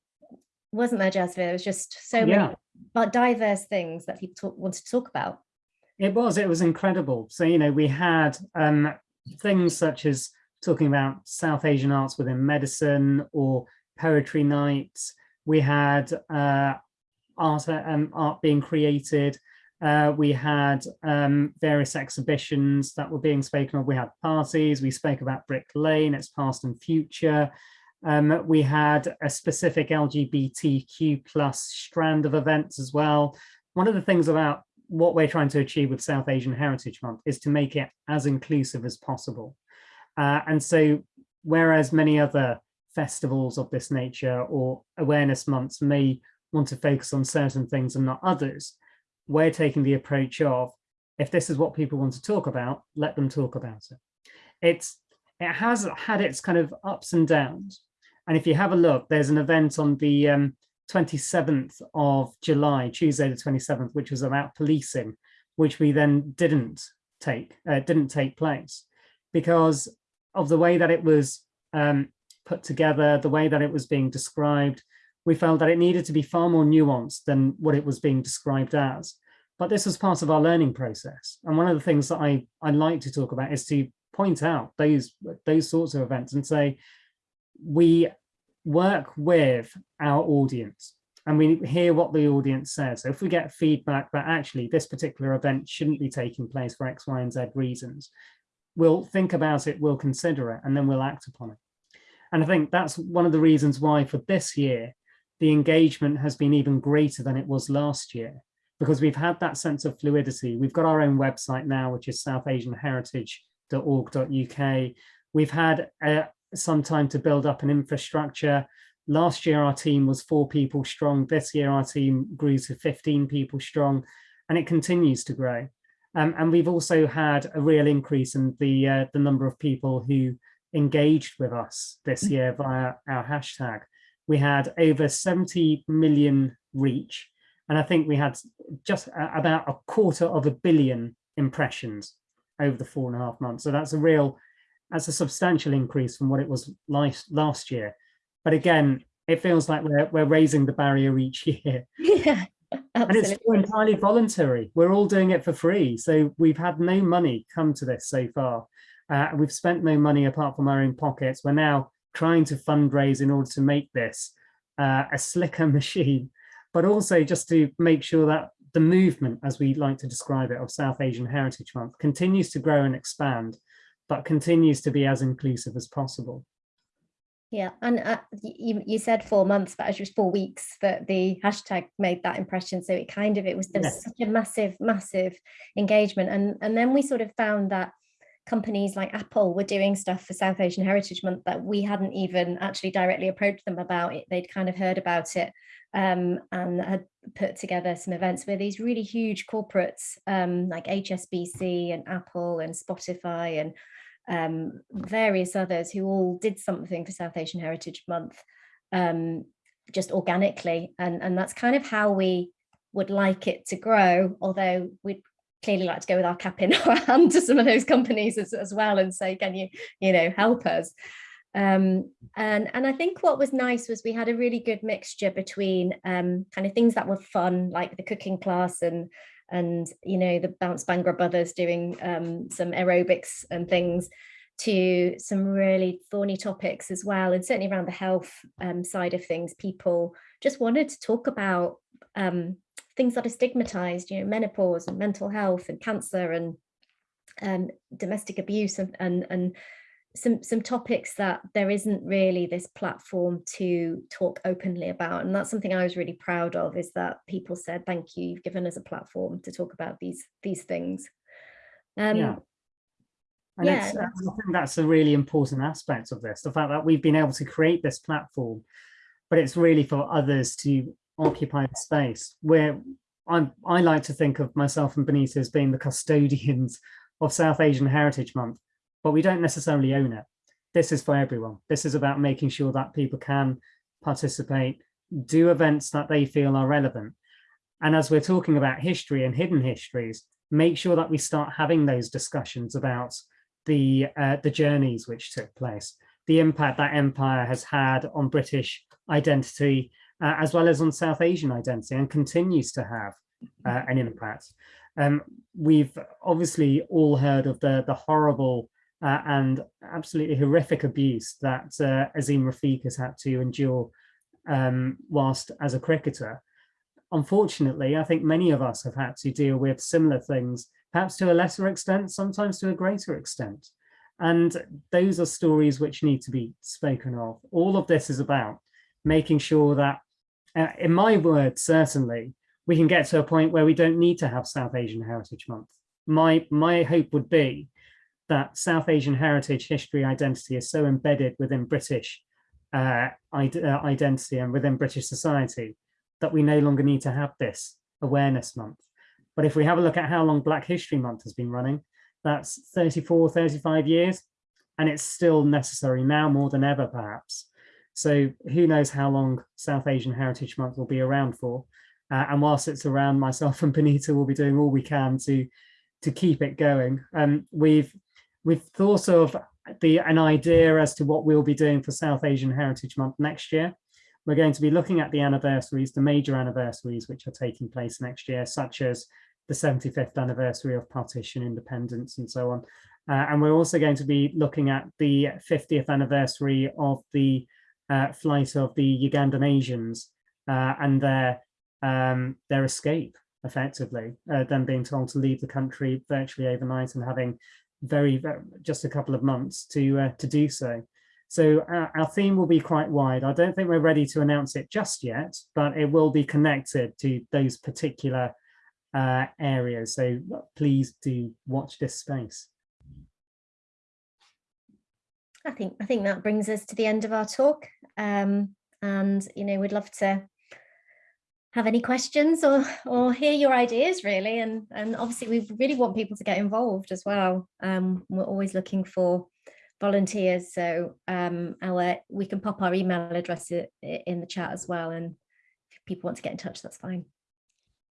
wasn't there, Jasvir? There was just so Yeah. many but diverse things that people talk, wanted to talk about. It was, it was incredible. So, you know, we had um, things such as talking about South Asian arts within medicine or poetry nights. We had uh, art, um, art being created. Uh, we had um, various exhibitions that were being spoken of. We had parties. We spoke about Brick Lane, its past and future. Um, we had a specific LGBTQ plus strand of events as well. One of the things about what we're trying to achieve with South Asian Heritage Month is to make it as inclusive as possible. Uh, and so whereas many other festivals of this nature or awareness months may want to focus on certain things and not others, we're taking the approach of, if this is what people want to talk about, let them talk about it. It's, it has had its kind of ups and downs. And if you have a look, there's an event on the um, 27th of July, Tuesday the 27th, which was about policing, which we then didn't take, uh, didn't take place because of the way that it was um, put together, the way that it was being described, we felt that it needed to be far more nuanced than what it was being described as. But this was part of our learning process. And one of the things that I, I like to talk about is to point out those, those sorts of events and say, we work with our audience and we hear what the audience says. So if we get feedback that actually this particular event shouldn't be taking place for X, Y, and Z reasons, we'll think about it, we'll consider it, and then we'll act upon it. And I think that's one of the reasons why for this year, the engagement has been even greater than it was last year, because we've had that sense of fluidity. We've got our own website now, which is southasianheritage.org.uk. We've had uh, some time to build up an infrastructure. Last year, our team was four people strong. This year, our team grew to 15 people strong, and it continues to grow. Um, and we've also had a real increase in the, uh, the number of people who engaged with us this year via our hashtag. We had over 70 million reach, and I think we had just about a quarter of a billion impressions over the four and a half months. So that's a real, that's a substantial increase from what it was last, last year. But again, it feels like we're, we're raising the barrier each [laughs] year. Yeah, Absolutely. And it's entirely voluntary. We're all doing it for free. So we've had no money come to this so far. Uh, we've spent no money apart from our own pockets. We're now trying to fundraise in order to make this uh, a slicker [laughs] machine, but also just to make sure that the movement, as we like to describe it, of South Asian Heritage Month continues to grow and expand, but continues to be as inclusive as possible. Yeah, and uh, you, you said four months, but actually it was four weeks that the hashtag made that impression. So it kind of, it was, there was Yes. such a massive, massive engagement. And, and then we sort of found that companies like Apple were doing stuff for South Asian Heritage Month that we hadn't even actually directly approached them about it. They'd kind of heard about it um, and had put together some events where these really huge corporates um, like HSBC and Apple and Spotify and um, various others who all did something for South Asian Heritage Month um, just organically. And, and that's kind of how we would like it to grow, although we'd clearly like to go with our cap in [laughs] our hand to some of those companies as, as well and say, can you, you know, help us? Um, and, and I think what was nice was we had a really good mixture between um, kind of things that were fun, like the cooking class and and you know the Bounce Bhangra brothers doing um, some aerobics and things to some really thorny topics as well and certainly around the health um, side of things people just wanted to talk about um, things that are stigmatized you know menopause and mental health and cancer and um, domestic abuse and, and and some some topics that there isn't really this platform to talk openly about and that's something I was really proud of is that people said thank you you've given us a platform to talk about these these things um yeah. And yeah, it's, I think that's a really important aspect of this, the fact that we've been able to create this platform, but it's really for others to occupy the space where I'm, I like to think of myself and Binita as being the custodians [laughs] of South Asian Heritage Month, but we don't necessarily own it this is for everyone. This is about making sure that people can participate, do events that they feel are relevant. And as we're talking about history and hidden histories, make sure that we start having those discussions about the, uh, the journeys which took place, the impact that empire has had on British identity, uh, as well as on South Asian identity and continues to have uh, an impact. Um, we've obviously all heard of the, the horrible uh, and absolutely horrific abuse that uh, Azeem Rafiq has had to endure um, whilst as a cricketer. Unfortunately, I think many of us have had to deal with similar things, perhaps to a lesser extent, sometimes to a greater extent. And those are stories which need to be spoken of. All of this is about making sure that, uh, in my words, certainly, we can get to a point where we don't need to have South Asian Heritage Month. My, my hope would be that South Asian heritage, history, identity is so embedded within British uh, uh, identity and within British society that we no longer need to have this awareness month. But if we have a look at how long Black History Month has been running, that's 34, 35 years, and it's still necessary now more than ever, perhaps. So who knows how long South Asian Heritage Month will be around for. Uh, and whilst it's around, myself [laughs] and Binita will be doing all we can to to keep it going. Um, we've we've thought of the an idea as to what we'll be doing for South Asian Heritage Month next year. We're going to be looking at the anniversaries, the major anniversaries which are taking place next year, such as the 75th anniversary of partition, independence, and so on. Uh, and we're also going to be looking at the 50th anniversary of the uh, flight of the Ugandan Asians uh, and their um, their escape, effectively, uh, them being told to leave the country virtually overnight and having very, very just a couple of months to uh, to do so. So our, our, theme will be quite wide. I don't think we're ready to announce it just yet, but it will be connected to those particular uh, areas. So please do watch this space. I think I think that brings us to the end of our talk. Um, and you know, we'd love to have any questions or or hear your ideas really. And and obviously we really want people to get involved as well. Um, we're always looking for volunteers. So um, our we can pop our email address in the chat as well. And if people want to get in touch that's fine.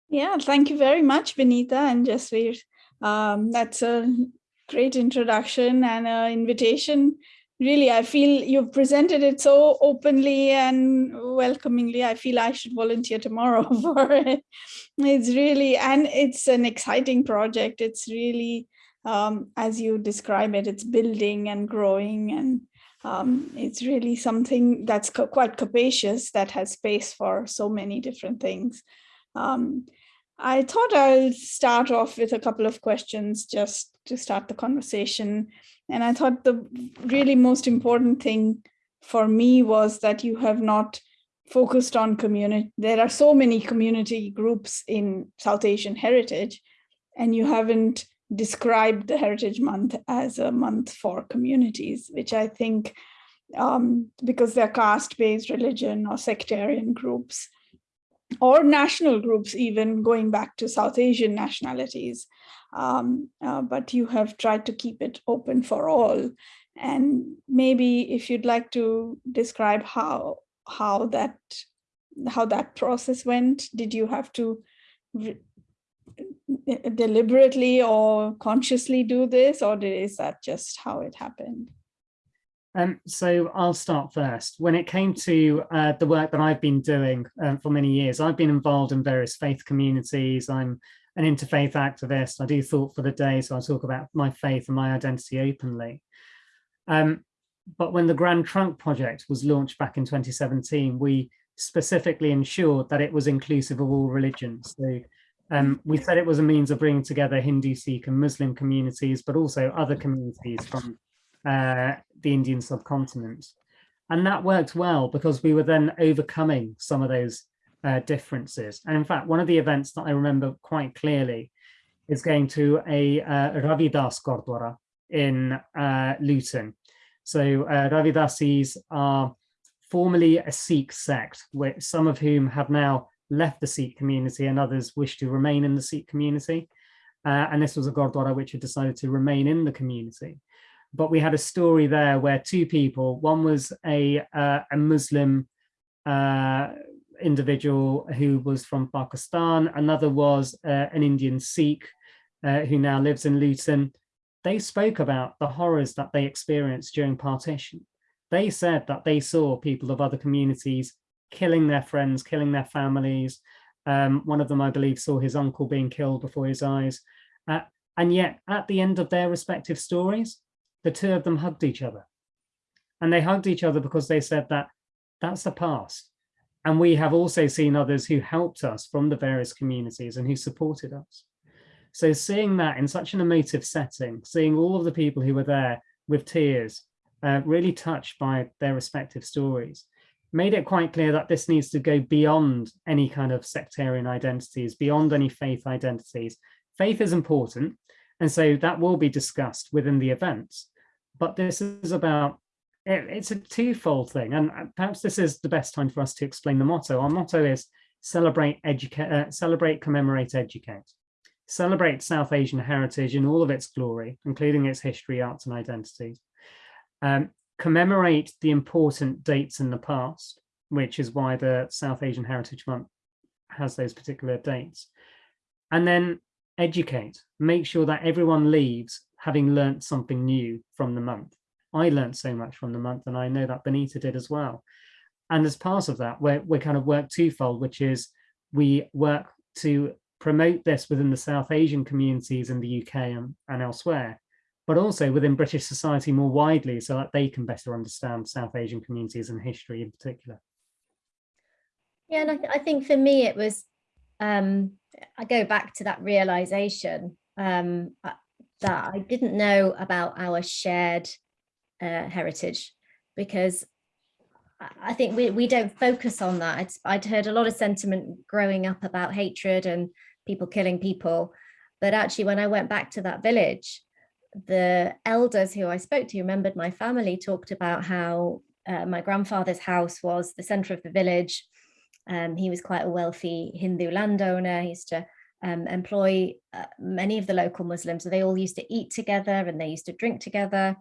Yeah thank you very much binita and jasvir. Um, that's a great introduction and an invitation really i feel you've presented it so openly and welcomingly. I feel i should volunteer tomorrow [laughs] for it. It's really and it's an exciting project. It's really um, as you describe it it's building and growing and um, it's really something that's quite capacious that has space for so many different things. Um, I thought I'll start off with a couple of questions just to start the conversation. And I thought the really most important thing for me was that you have not focused on community. There are so many community groups in South Asian heritage, and you haven't described the Heritage Month as a month for communities, which I think um, because they're caste-based religion or sectarian groups, or national groups even going back to South Asian nationalities. Um, uh, but you have tried to keep it open for all. And maybe if you'd like to describe how how that how that process went, did you have to deliberately or consciously do this, or is that just how it happened? Um, so I'll start first. When it came to uh, the work that I've been doing um, for many years, I've been involved in various faith communities. I'm an interfaith activist. I do Thought for the Day, so I talk about my faith and my identity openly. Um, but when the Grand Trunk Project was launched back in 2017, we specifically ensured that it was inclusive of all religions. So um, we said it was a means of bringing together Hindu, Sikh and Muslim communities, but also other communities from uh, the Indian subcontinent. And that worked well because we were then overcoming some of those uh, differences. And in fact, one of the events that I remember quite clearly is going to a uh, Ravidas Gurdwara in uh, Luton. So uh, Ravidasis are formerly a Sikh sect, which some of whom have now left the Sikh community and others wish to remain in the Sikh community. Uh, and this was a Gurdwara which had decided to remain in the community. But we had a story there where two people, one was a, uh, a Muslim uh, individual who was from Pakistan, another was uh, an Indian Sikh uh, who now lives in Luton. They spoke about the horrors that they experienced during partition. They said that they saw people of other communities killing their friends, killing their families. Um, one of them, I believe, saw his uncle being killed before his eyes. Uh, and yet at the end of their respective stories, the two of them hugged each other. And they hugged each other because they said that that's the past. And we have also seen others who helped us from the various communities and who supported us. So seeing that in such an emotive setting, seeing all of the people who were there with tears, uh, really touched by their respective stories, made it quite clear that this needs to go beyond any kind of sectarian identities, beyond any faith identities. Faith is important, and so that will be discussed within the events. But this is about, it, it's a twofold thing. And uh, perhaps this is the best time for us to explain the motto. Our motto is celebrate, educate, uh, celebrate, commemorate, educate. Celebrate South Asian heritage in all of its glory, including its history, arts and identities. Um, commemorate the important dates in the past, which is why the South Asian Heritage Month has those particular dates. And then educate, make sure that everyone leaves having learnt something new from the month. I learned so much from the month and I know that Binita did as well. And as part of that, we're, we kind of work twofold, which is we work to promote this within the South Asian communities in the UK and, and elsewhere, but also within British society more widely so that they can better understand South Asian communities and history in particular. Yeah, and I, th I think for me it was um, I go back to that realization um, uh, that I didn't know about our shared uh, heritage because I think we, we don't focus on that. It's, I'd heard a lot of sentiment growing up about hatred and people killing people. But actually, when I went back to that village, the elders who I spoke to remembered my family talked about how uh, my grandfather's house was the center of the village um, he was quite a wealthy Hindu landowner. He used to um, employ uh, many of the local Muslims. So they all used to eat together and they used to drink together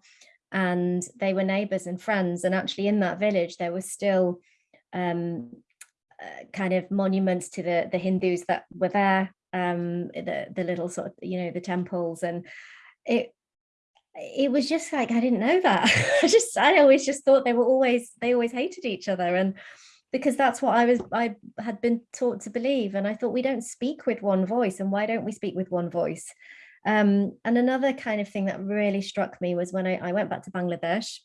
and they were neighbors and friends. And actually in that village, there was still um, uh, kind of monuments to the, the Hindus that were there, um, the, the little sort of, you know, the temples and it, it was just like, I didn't know that. [laughs] I just, I always just thought they were always, they always hated each other. And because that's what I was I had been taught to believe and I thought we don't speak with one voice and why don't we speak with one voice? Um, and another kind of thing that really struck me was when I, I went back to Bangladesh.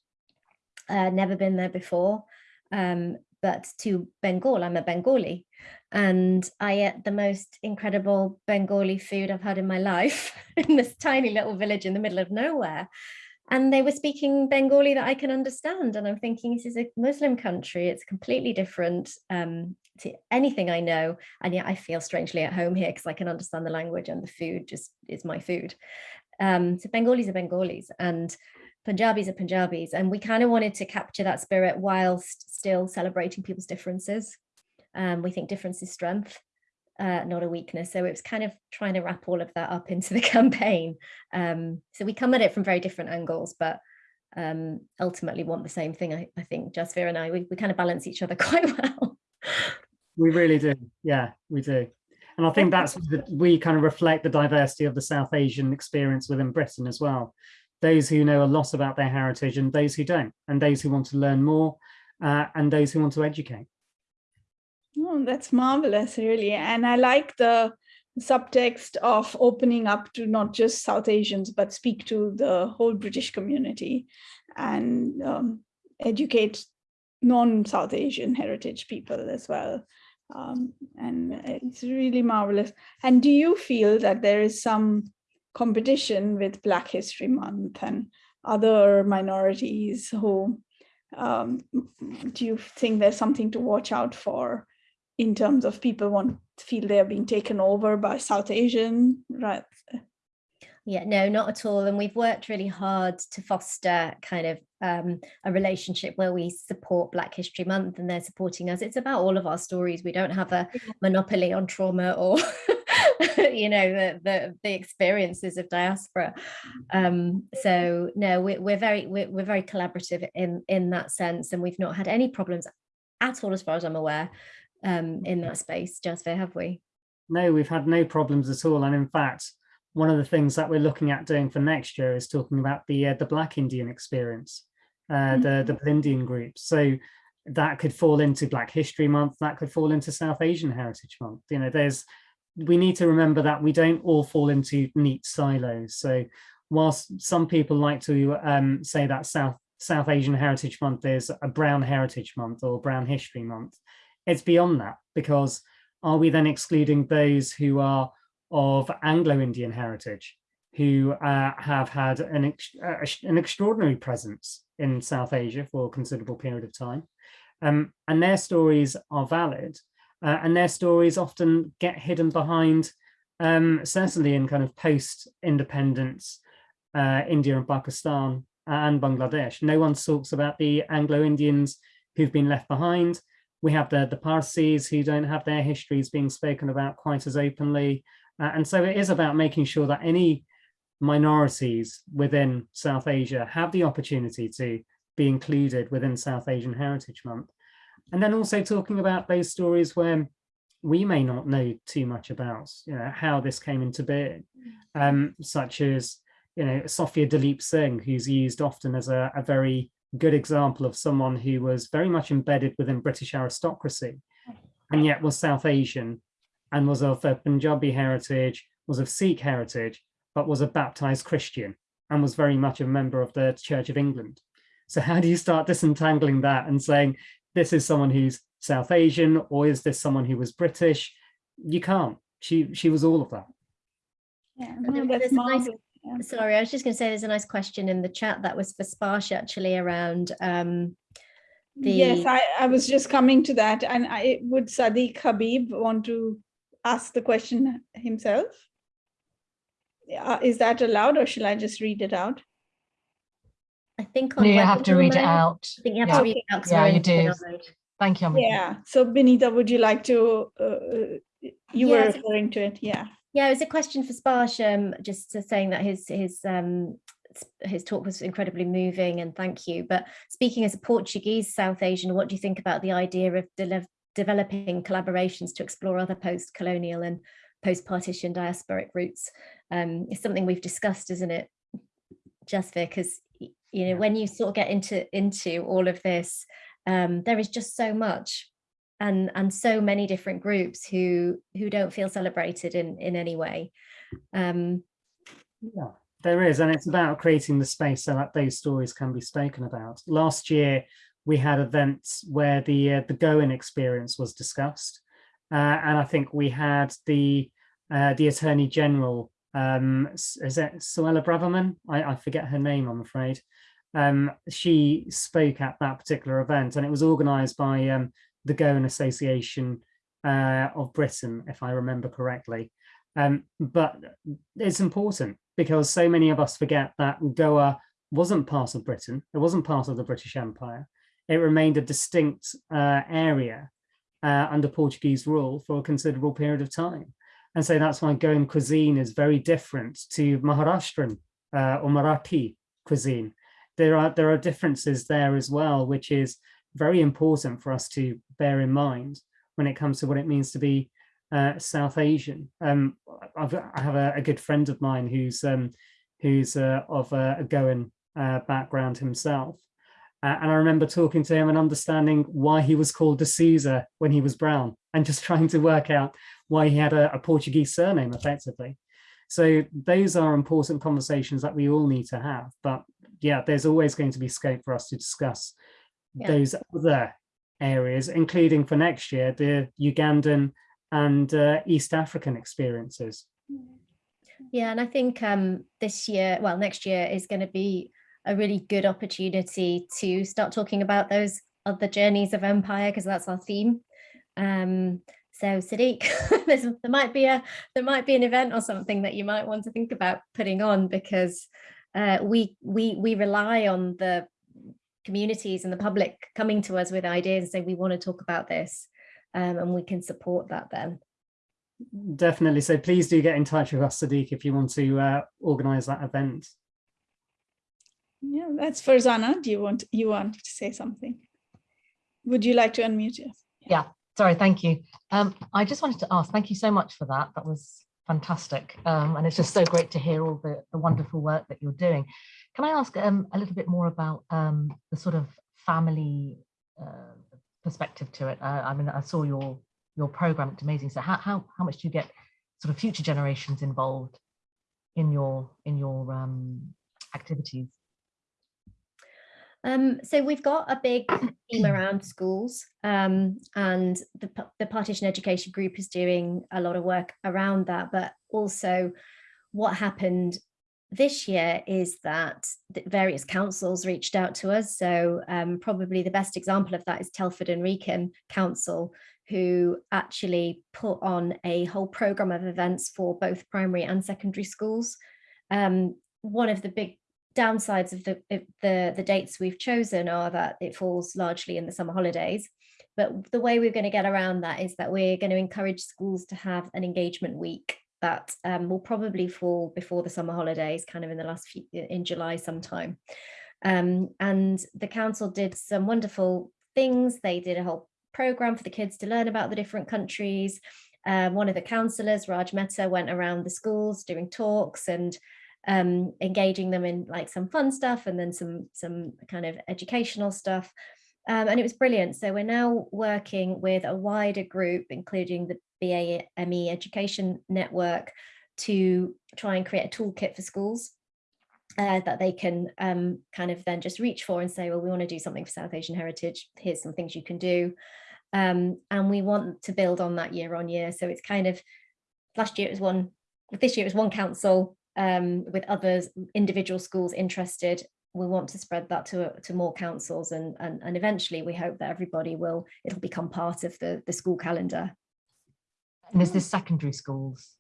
Uh, never been there before um, but to Bengal I'm a Bengali and I ate the most incredible Bengali food I've had in my [laughs] life in this tiny little village in the middle of nowhere and they were speaking Bengali that I can understand. And I'm thinking this is a Muslim country. It's completely different um, to anything I know. And yet I feel strangely at home here because I can understand the language and the food just is my food. Um, so Bengalis are Bengalis and Punjabis are Punjabis. And we kind of wanted to capture that spirit whilst still celebrating people's differences. Um, we think difference is strength uh, not a weakness. So it was kind of trying to wrap all of that up [laughs] into the campaign. Um, so we come at it from very different angles, but um, ultimately want the same thing. I, I think Jasvir and I, we, we kind of balance each other [laughs] quite well. We really do. Yeah, we do. And I think that's we kind of reflect the diversity of the South Asian experience within Britain as well. Those who know a lot about their heritage and those who don't, and those who want to learn more uh, and those who want to educate. Oh, that's marvelous, really. And I like the subtext of opening up to not just South Asians, but speak to the whole British community and um, educate non-South Asian heritage people as well. Um, and it's really marvelous. And do you feel that there is some competition with Black History Month and other minorities who um, do you think there's something to watch out for in terms of people want to feel they're being taken over by South Asian, right? Yeah, no, not at all. And we've worked really hard to foster kind of um, a relationship where we support Black History Month and they're supporting us. It's about all of our stories. We don't have a monopoly on trauma or [laughs] you know, the, the, the experiences of diaspora. Um, so no, we, we're very, we're, we're very collaborative in, in that sense. And we've not had any problems at all, as far as I'm aware, um, in that space, Jasvir, have we? No, we've had no problems at all. And in fact, one of the things that we're looking at doing for next year is talking about the uh, the Black Indian experience, uh, the the Indian groups. So that could fall into Black History Month, that could fall into South Asian Heritage Month. You know, there's we need to remember that we don't all fall into neat silos. So whilst some people like to um, say that South South Asian Heritage Month is a Brown Heritage Month or Brown History Month, it's beyond that because are we then excluding those who are of Anglo-Indian heritage who uh, have had an, ex uh, an extraordinary presence in South Asia for a considerable period of time. Um, and their stories are valid uh, and their stories often get hidden behind, um, certainly in kind of post-independence uh, India and Pakistan and Bangladesh. No one talks about the Anglo-Indians who've been left behind. We have the, the Parsis who don't have their histories being spoken about quite as openly. Uh, and so it is about making sure that any minorities within South Asia have the opportunity to be included within South Asian Heritage Month. And then also talking about those stories where we may not know too much about you know, how this came into being, um, such as you know, Sophia Duleep Singh, who's used often as a, a very good example of someone who was very much embedded within British aristocracy and yet was South Asian and was of a Punjabi heritage, was of Sikh heritage, but was a baptized Christian and was very much a member of the Church of England. So how do you start disentangling that and saying, this is someone who's South Asian, or is this someone who was British? You can't. She she was all of that. Yeah, no, that's nice, yeah. Sorry, I was just going to say there's a nice question in the chat that was for Sparsh actually around um, the... Yes, I, I was just coming to that. And I would Sadiq Habib want to ask the question himself? Uh, is that allowed or shall I just read it out? I think no, you have to read it out. I think you have yeah. to read it out. Yeah, you do. Thank you. Amrita. Yeah. So Binita, would you like to, uh, uh you were referring to it. Yeah. Yeah, it was a question for Sparsham, just saying that his his um his talk was incredibly moving and thank you. But speaking as a Portuguese South Asian, what do you think about the idea of de developing collaborations to explore other post-colonial and post-partition diasporic routes? Um, it's something we've discussed, isn't it, Jasvir? Because you know, when you sort of get into into all of this, um, there is just so much and and so many different groups who who don't feel celebrated in in any way. Um, yeah, there is, and it's about creating the space so that those stories can be spoken about. Last year, we had events where the uh, the Goan experience was discussed, uh, and I think we had the uh, the Attorney General um, is it Suella Braverman? I, I forget her name, I'm afraid. Um, she spoke at that particular event and it was organised by um, the Goan Association uh, of Britain, if I remember correctly. Um, but it's important because so many of us forget that Goa wasn't part of Britain, it wasn't part of the British Empire. It remained a distinct uh, area uh, under Portuguese rule for a considerable period of time. And so that's why Goan cuisine is very different to Maharashtrian uh, or Marathi cuisine. There are, there are differences there as well, which is very important for us to bear in mind when it comes to what it means to be uh, South Asian. Um, I've, I have a, a, good friend of mine who's um, who's uh, of a, a Goan uh, background himself. And I remember talking to him and understanding why he was called D'Souza when he was brown and just [laughs] trying to work out why he had a, a Portuguese surname effectively. So those are important conversations that we all need to have. But yeah, there's always going to be scope for us to discuss yeah. those other areas, including for next year, the Ugandan and uh, East African experiences. Yeah, and I think um, this year, well, next year is going to be a really good opportunity to start talking about those other journeys of empire, because that's our theme. Um, so Sadiq, [laughs] there might be a there might be an event or something that you might want to think about putting on because uh, we we we rely on the communities and the public coming to us with ideas and say we want to talk about this um, and we can support that then. definitely. So please do get in touch with us, Sadiq, if you want to uh, organize that event. Yeah, that's Farzana. Do you want you want to say something? Would you like to unmute us? Yeah, sorry, thank you. Um, I just wanted to ask, thank you so much for that. That was fantastic. Um, and it's just so great to hear all the, the wonderful work that you're doing. Can I ask um, a little bit more about um, the sort of family uh, perspective to it? Uh, I mean, I saw your your program, it's amazing. So how, how, how much do you get sort of future generations involved in your in your um, activities? Um, so we've got a big [clears throat] team around schools um, and the, the partition education group is doing a lot of work around that, but also what happened this year is that various councils reached out to us. So um, probably the best example of that is Telford and Wrekin Council, who actually put on a whole program of events for both primary and secondary schools. Um, one of the big downsides of the, the, the dates we've chosen are that it falls largely in the summer holidays. But the way we're going to get around that is that we're going to encourage schools to have an engagement week that um, will probably fall before the summer holidays, kind of in the last few, in July sometime. Um, and the council did some wonderful things. They did a whole program for the kids to learn about the different countries. Uh, one of the councillors, Raj Mehta, went around the schools doing talks and um, engaging them in like some fun stuff and then some some kind of educational stuff. Um, and it was brilliant. So we're now working with a wider group, including the BAME Education Network, to try and create a toolkit for schools uh, that they can um, kind of then just reach for and say, well, we want to do something for South Asian heritage. Here's some things you can do. Um, and we want to build on that year on year. So it's kind of, last year it was one, this year it was one council, um, with others, individual schools interested. We want to spread that to, to more councils and, and, and eventually we hope that everybody will, it'll become part of the, the school calendar. And is this secondary schools?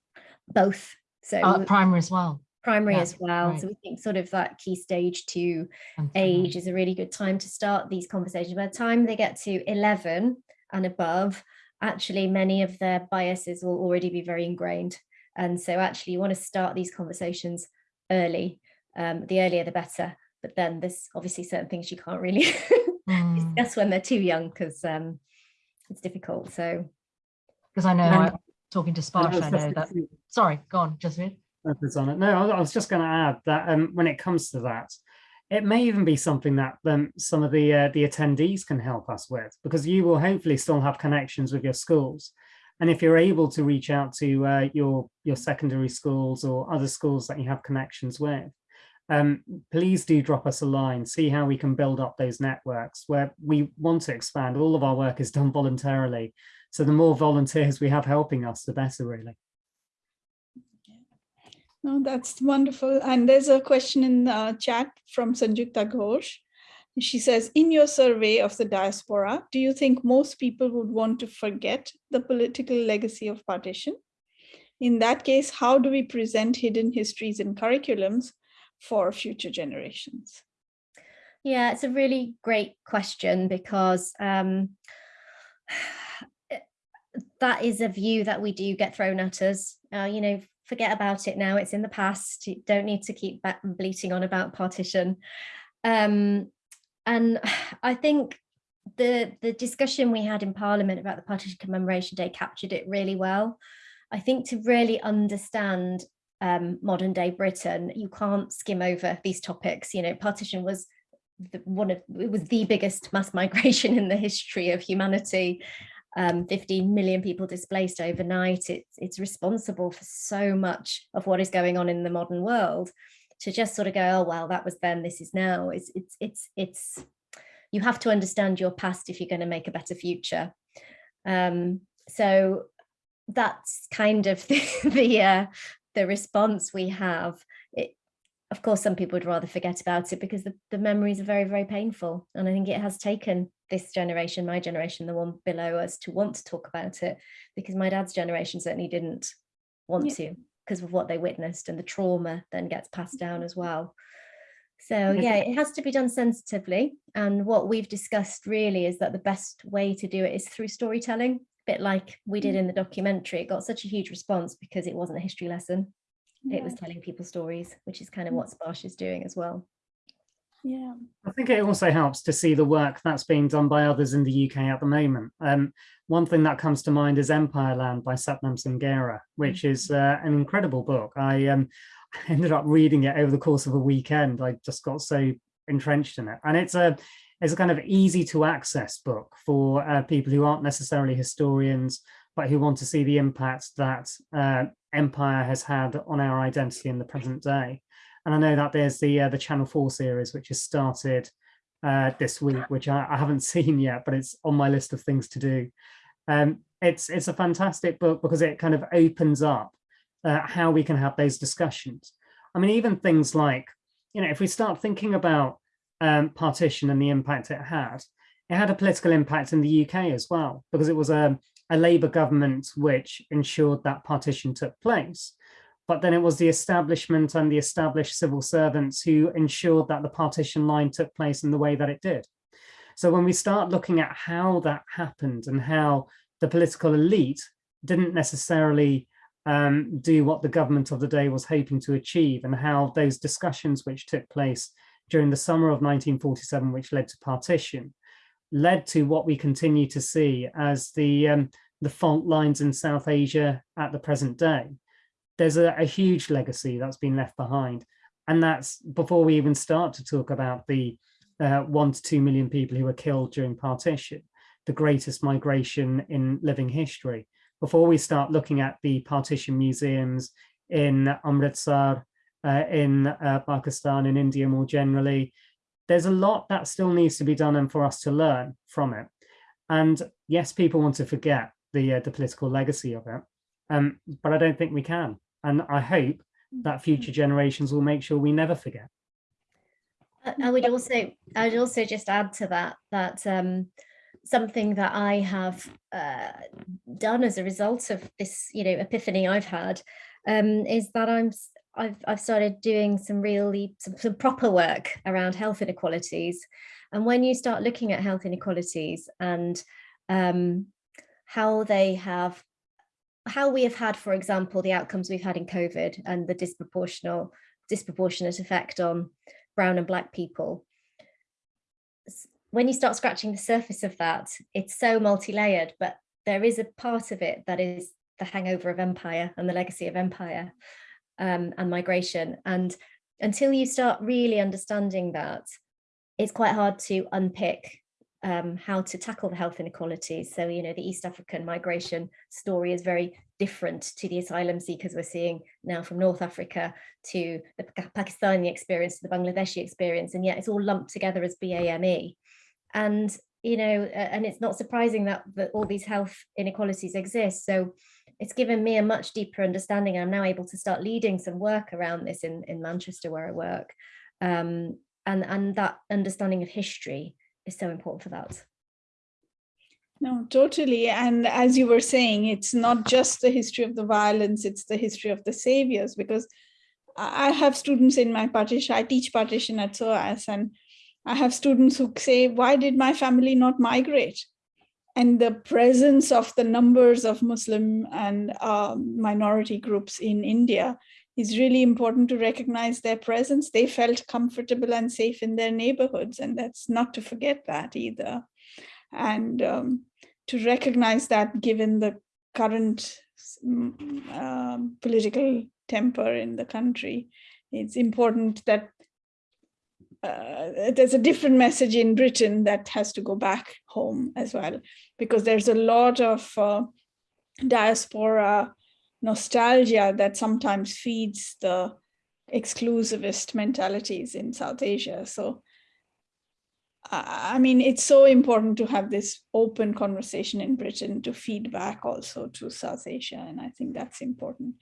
Both. So uh, primary as well. Primary yeah, as well. Right. So we think sort of that key stage two age is a really good time to start these conversations. By the time they get to 11 and above, actually many of their biases will already be very ingrained. And so actually you want to start these conversations early. Um, the earlier the better. But then there's obviously certain things you can't really [laughs] mm. discuss when they're too young because um, it's difficult. So because I know I'm talking to Sparsh, I know that. Sorry, go on, Jasmine. On it. No, I was just going to add that um, when it comes to that, it may even be something that um, some of the uh, the attendees can help us with because you will hopefully still have connections with your schools and if you're able to reach out to uh, your, your secondary schools or other schools that you have connections with, um, please do drop us a line, see how we can build up those networks where we want to expand. All of our work is done voluntarily. So the more volunteers we have helping us, the better really. No, that's wonderful. And there's a question in the chat from Sanjukta Ghosh. She says, in your survey of the diaspora, do you think most people would want to forget the political legacy of partition? In that case, how do we present hidden histories in curriculums for future generations? Yeah, it's a really great question because um, that is a view that we do get thrown at us. Uh, you know, forget about it now, it's in the past. You don't need to keep bleating on about partition. Um, and [sighs] I think the the discussion we had in Parliament about the Partition Commemoration Day captured it really well. I think to really understand um, modern day Britain, you can't skim over these topics. You know, partition was the, one of it was the biggest mass [laughs] migration in the history of humanity. Um, 15 million people displaced overnight. It's it's responsible for so much of what is going on in the modern world to just sort of go, oh, well, that was then, this is now. It's, it's, it's, it's, you have to understand your past if you're going to make a better future. Um, so that's kind of [laughs] the, the, uh, the response we have. It, of course, some people would rather forget about it because the, the memories are very, very painful. And I think it has taken this generation, my generation, the one below us, to want to talk about it because my dad's generation certainly didn't want yeah. to because of what they witnessed and the trauma then gets passed down as well. So yeah, it has to be done sensitively. And what we've discussed really is that the best way to do it is through storytelling. bit like we did in the documentary, it got such a huge response because it wasn't a history lesson. It was telling people stories, which is kind of Mm. what Sparsh is doing as well. Yeah. I think it also helps to see the work that's being done by others in the UK at the moment. Um, one thing that comes to mind is Empireland by Sathnam Sanghera, which is uh, an incredible book. I um, [laughs] ended up reading it over the course of a weekend. I just got so entrenched in it. And it's a, it's a kind of easy to access book for uh, people who aren't necessarily historians, but who want to see the impact that uh, Empire has had on our identity in the present day. And I know that there's the uh, the Channel 4 series, which has started uh, this week, which I, I haven't [laughs] seen yet, but it's on my list of things to do. Um, it's, it's a fantastic book because it kind of opens up uh, how we can have those discussions. I mean, even things like, you know, if we start thinking about um, partition and the impact it had, it had a political impact in the UK as well, because it was a, a Labour government which ensured that partition took place but then it was the establishment and the established civil servants who ensured that the partition line took place in the way that it did. So when we start looking at how that happened and how the political elite didn't necessarily um, do what the government of the day was hoping to achieve and how those discussions which took place during the summer of 1947, which led to partition, led to what we continue to see as the, um, the fault lines in South Asia at the present day there's a, a, huge legacy that's been left behind. And that's before we even start to talk about the uh, one to two million people who were killed during partition, the greatest migration in living history. Before we start looking at the partition museums in Amritsar, uh, in uh, Pakistan, in India more generally, there's a lot that still needs to be done and for us to learn from it. And yes, people want to forget the, uh, the political legacy of it, um, but I don't think we can. And I hope that future generations will make sure we never forget. I would also, I would also just add to that, that um, something that I have uh, done as a result of this, you know, epiphany I've had um, is that I'm, I've, I've started doing some really, some, some proper work around health inequalities. And when you start looking at health inequalities and um, how they have how we have had, for example, the outcomes we've had in COVID and the disproportional, disproportionate effect on brown and black people. When you start scratching the surface of that, it's so multi-layered, but there is a part of it that is the hangover of empire and the legacy of empire um, and migration. And until you start really understanding that, it's quite hard to unpick um, how to tackle the health inequalities. So, you know, the East African migration story is very different to the asylum seekers we're seeing now from North Africa to the Pakistani experience, to the Bangladeshi experience, and yet it's all lumped together as BAME. And, you know, and it's not surprising that, that all these health inequalities exist. So it's given me a much deeper understanding. I'm now able to start leading some work around this in, in Manchester where I work. Um, and, and that understanding of history is so important for that. No, totally. And as you were saying, it's not just the history of the violence, it's the history of the saviors, because I have students in my partition, I teach partition at SOAS, and I have students who say, why did my family not migrate? And the presence of the numbers of Muslim and uh, minority groups in India is really important to recognize their presence. They felt comfortable and safe in their neighborhoods, and that's not to forget that either. And um, to recognize that given the current um, political temper in the country, it's important that uh, there's a different message in Britain that has to go back home as well, because there's a lot of uh, diaspora nostalgia that sometimes feeds the exclusivist mentalities in South Asia. So, I mean, it's so important to have this open conversation in Britain to feed back also to South Asia. And I think that's important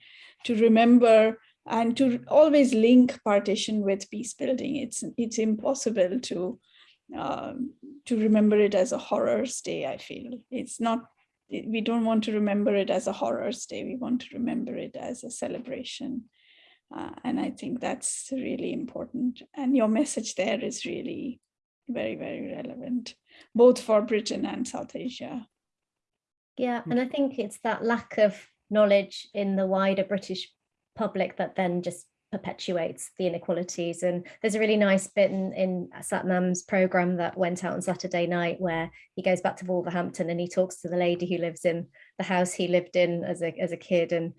to remember and to always link partition with peace building. It's, it's impossible to, um, to remember it as a horror stay, I feel. It's not we don't want to remember it as a horrors day. We want to remember it as a celebration. Uh, and I think that's really important. And your message there is really very, very relevant, both for Britain and South Asia. Yeah, and I think it's that lack of knowledge in the wider British public that then just perpetuates the inequalities. And there's a really nice bit in, in Sathnam's program that went out on Saturday night where he goes back to Wolverhampton and he talks to the lady who lives in the house he lived in as a, as a kid and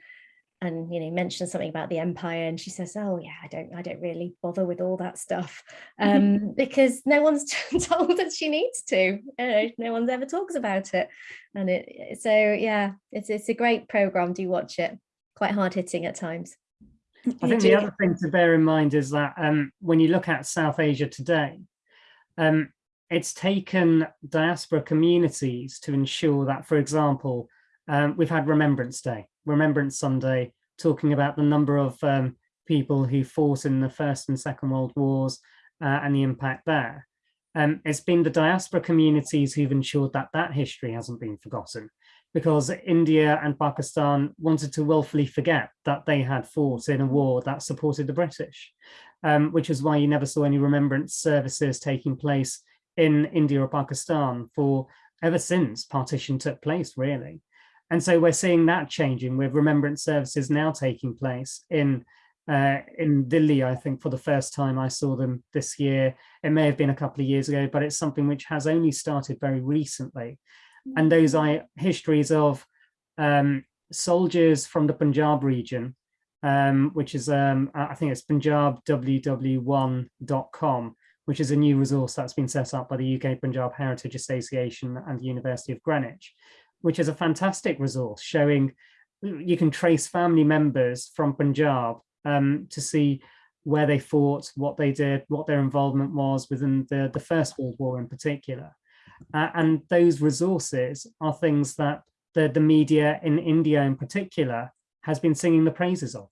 and you know mentions something about the empire and she says oh yeah i don't i don't really bother with all that stuff. [laughs] Um because no one's [laughs] told that she needs to uh, no one's ever talks about it. And it so yeah it's it's a great program. Do watch it. Quite hard hitting at times I think the other thing to bear in mind is that um, when you look at South Asia today, um, it's taken diaspora communities to ensure that, for example, um, we've had Remembrance Day, Remembrance Sunday, talking about the number of um, people who fought in the First and Second World Wars uh, and the impact there. Um, it's been the diaspora communities who've ensured that that history hasn't been forgotten because India and Pakistan wanted to willfully forget that they had fought in a war that supported the British, um, which is why you never saw any remembrance services taking place in India or Pakistan for ever since partition took place, really. And so we're seeing that changing with remembrance services now taking place in uh, in Delhi, I think for the first time I saw them this year. It may have been a couple of years ago, but it's something which has only started very recently. And those are histories of um, soldiers from the Punjab region, um, which is, um, I think it's punjabww1.com, which is a new resource that's been set up by the UK Punjab Heritage Association and the University of Greenwich which is a fantastic resource showing you can trace family members from Punjab um, to see where they fought, what they did, what their involvement was within the, the First World War in particular. Uh, and those resources are things that the, the media in India in particular has been singing the praises of.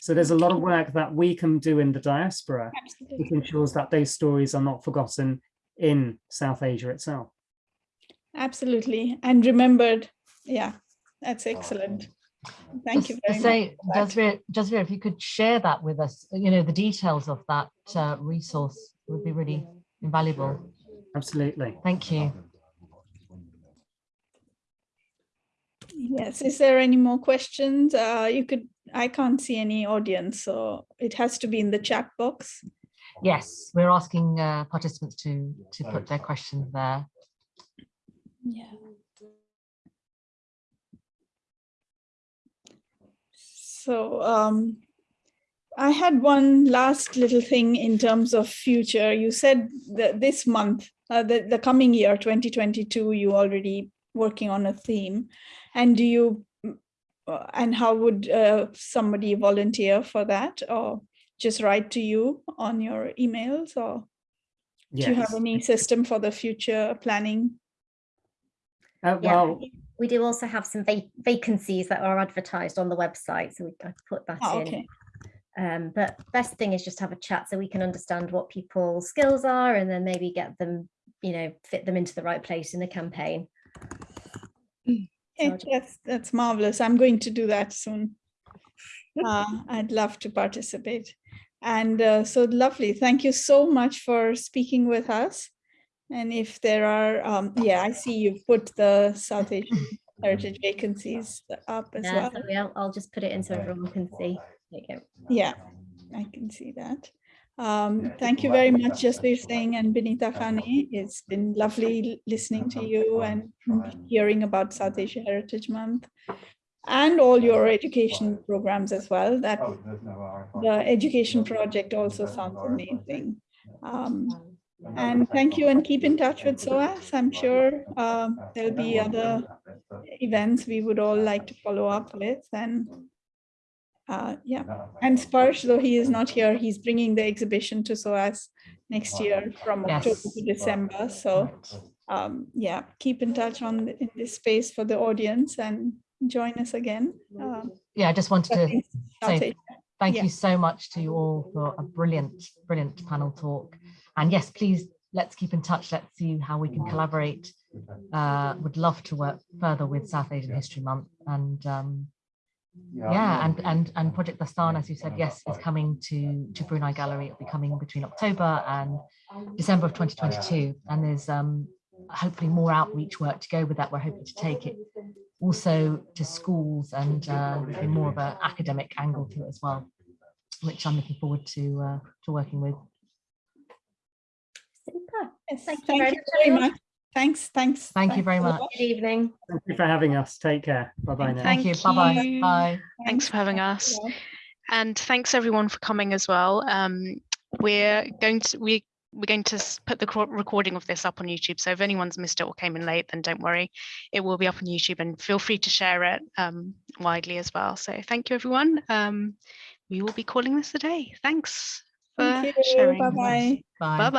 So there's a lot of work that we can do in the diaspora, Absolutely. which ensures that those stories are not forgotten in South Asia itself. Absolutely. And remembered. Yeah, that's excellent. Thank just you very say, much. Jasvir, Jasvir, if you could share that with us, you know, the details of that uh, resource would be really invaluable. Absolutely. Thank you. Yes, is there any more questions? Uh, you could, I can't see any audience, so it has to be in the chat box. Yes, we're asking uh, participants to, to put their questions there. Yeah. So um, I had one last little thing in terms of future. You said that this month, uh, the, the coming year, 2022, you already working on a theme. And do you, uh, and how would uh, somebody volunteer for that or just write to you on your emails or yes. do you have any system for the future planning? Uh, well, yeah, we do also have some va vacancies that are advertised on the website, so we I put that oh, in. Okay. Um, but best thing is just have a chat so we can understand what people's skills are and then maybe get them, you know, fit them into the right place in the campaign. Okay, that's, that's marvelous. I'm going to do that soon. Uh, I'd love to participate. And uh, so lovely. Thank you so much for speaking with us. And if there are, um, yeah, I see you've put the South Asian [coughs] heritage vacancies up as Yeah, well. I'll, I'll just put it in so everyone can see. There you go. Yeah, I can see that. Um, thank you very much, Jasvir Singh and Binita Kane. It's been lovely listening to you and hearing about South Asia Heritage Month and all your education programs as well. That the education project also sounds amazing. Um, and thank you. and keep in touch with SOAS. I'm sure um, there'll be other events we would all like to follow up with. And uh, yeah, and Sparsh, though he is not here, he's bringing the exhibition to SOAS next year from Yes. October to December. So um, yeah, keep in touch on the, in this space for the audience and join us again. Um, Yeah, I just wanted to say Asia. thank Yeah. you so much to you all for a brilliant, brilliant panel talk. And yes, please, let's keep in touch. Let's see how we can collaborate. Uh, would love to work further with South Asian History Month. And um, yeah, and and and Project Dastaan, as you said, yes, is coming to to Brunei Gallery. It'll be coming between October and December of 2022. And there's um, hopefully more outreach work to go with that. We're hoping to take it also to schools and uh, be more of an academic angle to it as well, which I'm looking forward to uh, to working with. Super. Yes, Thank you thank very you very everyone. much. Thanks, thanks. Thank you very much. Good evening. Thank you for having us. Take care. Bye bye now. Thank you. Bye bye. Bye. Thanks for having us. And thanks everyone for coming as well. Um, we're going to we we're going to put the recording of this up on YouTube. So if anyone's missed it or came in late, then don't worry, it will be up on YouTube. And feel free to share it um, widely as well. So thank you everyone. Um, we will be calling this a day. Thanks for Thank you. sharing. Bye bye. Bye. Bye bye.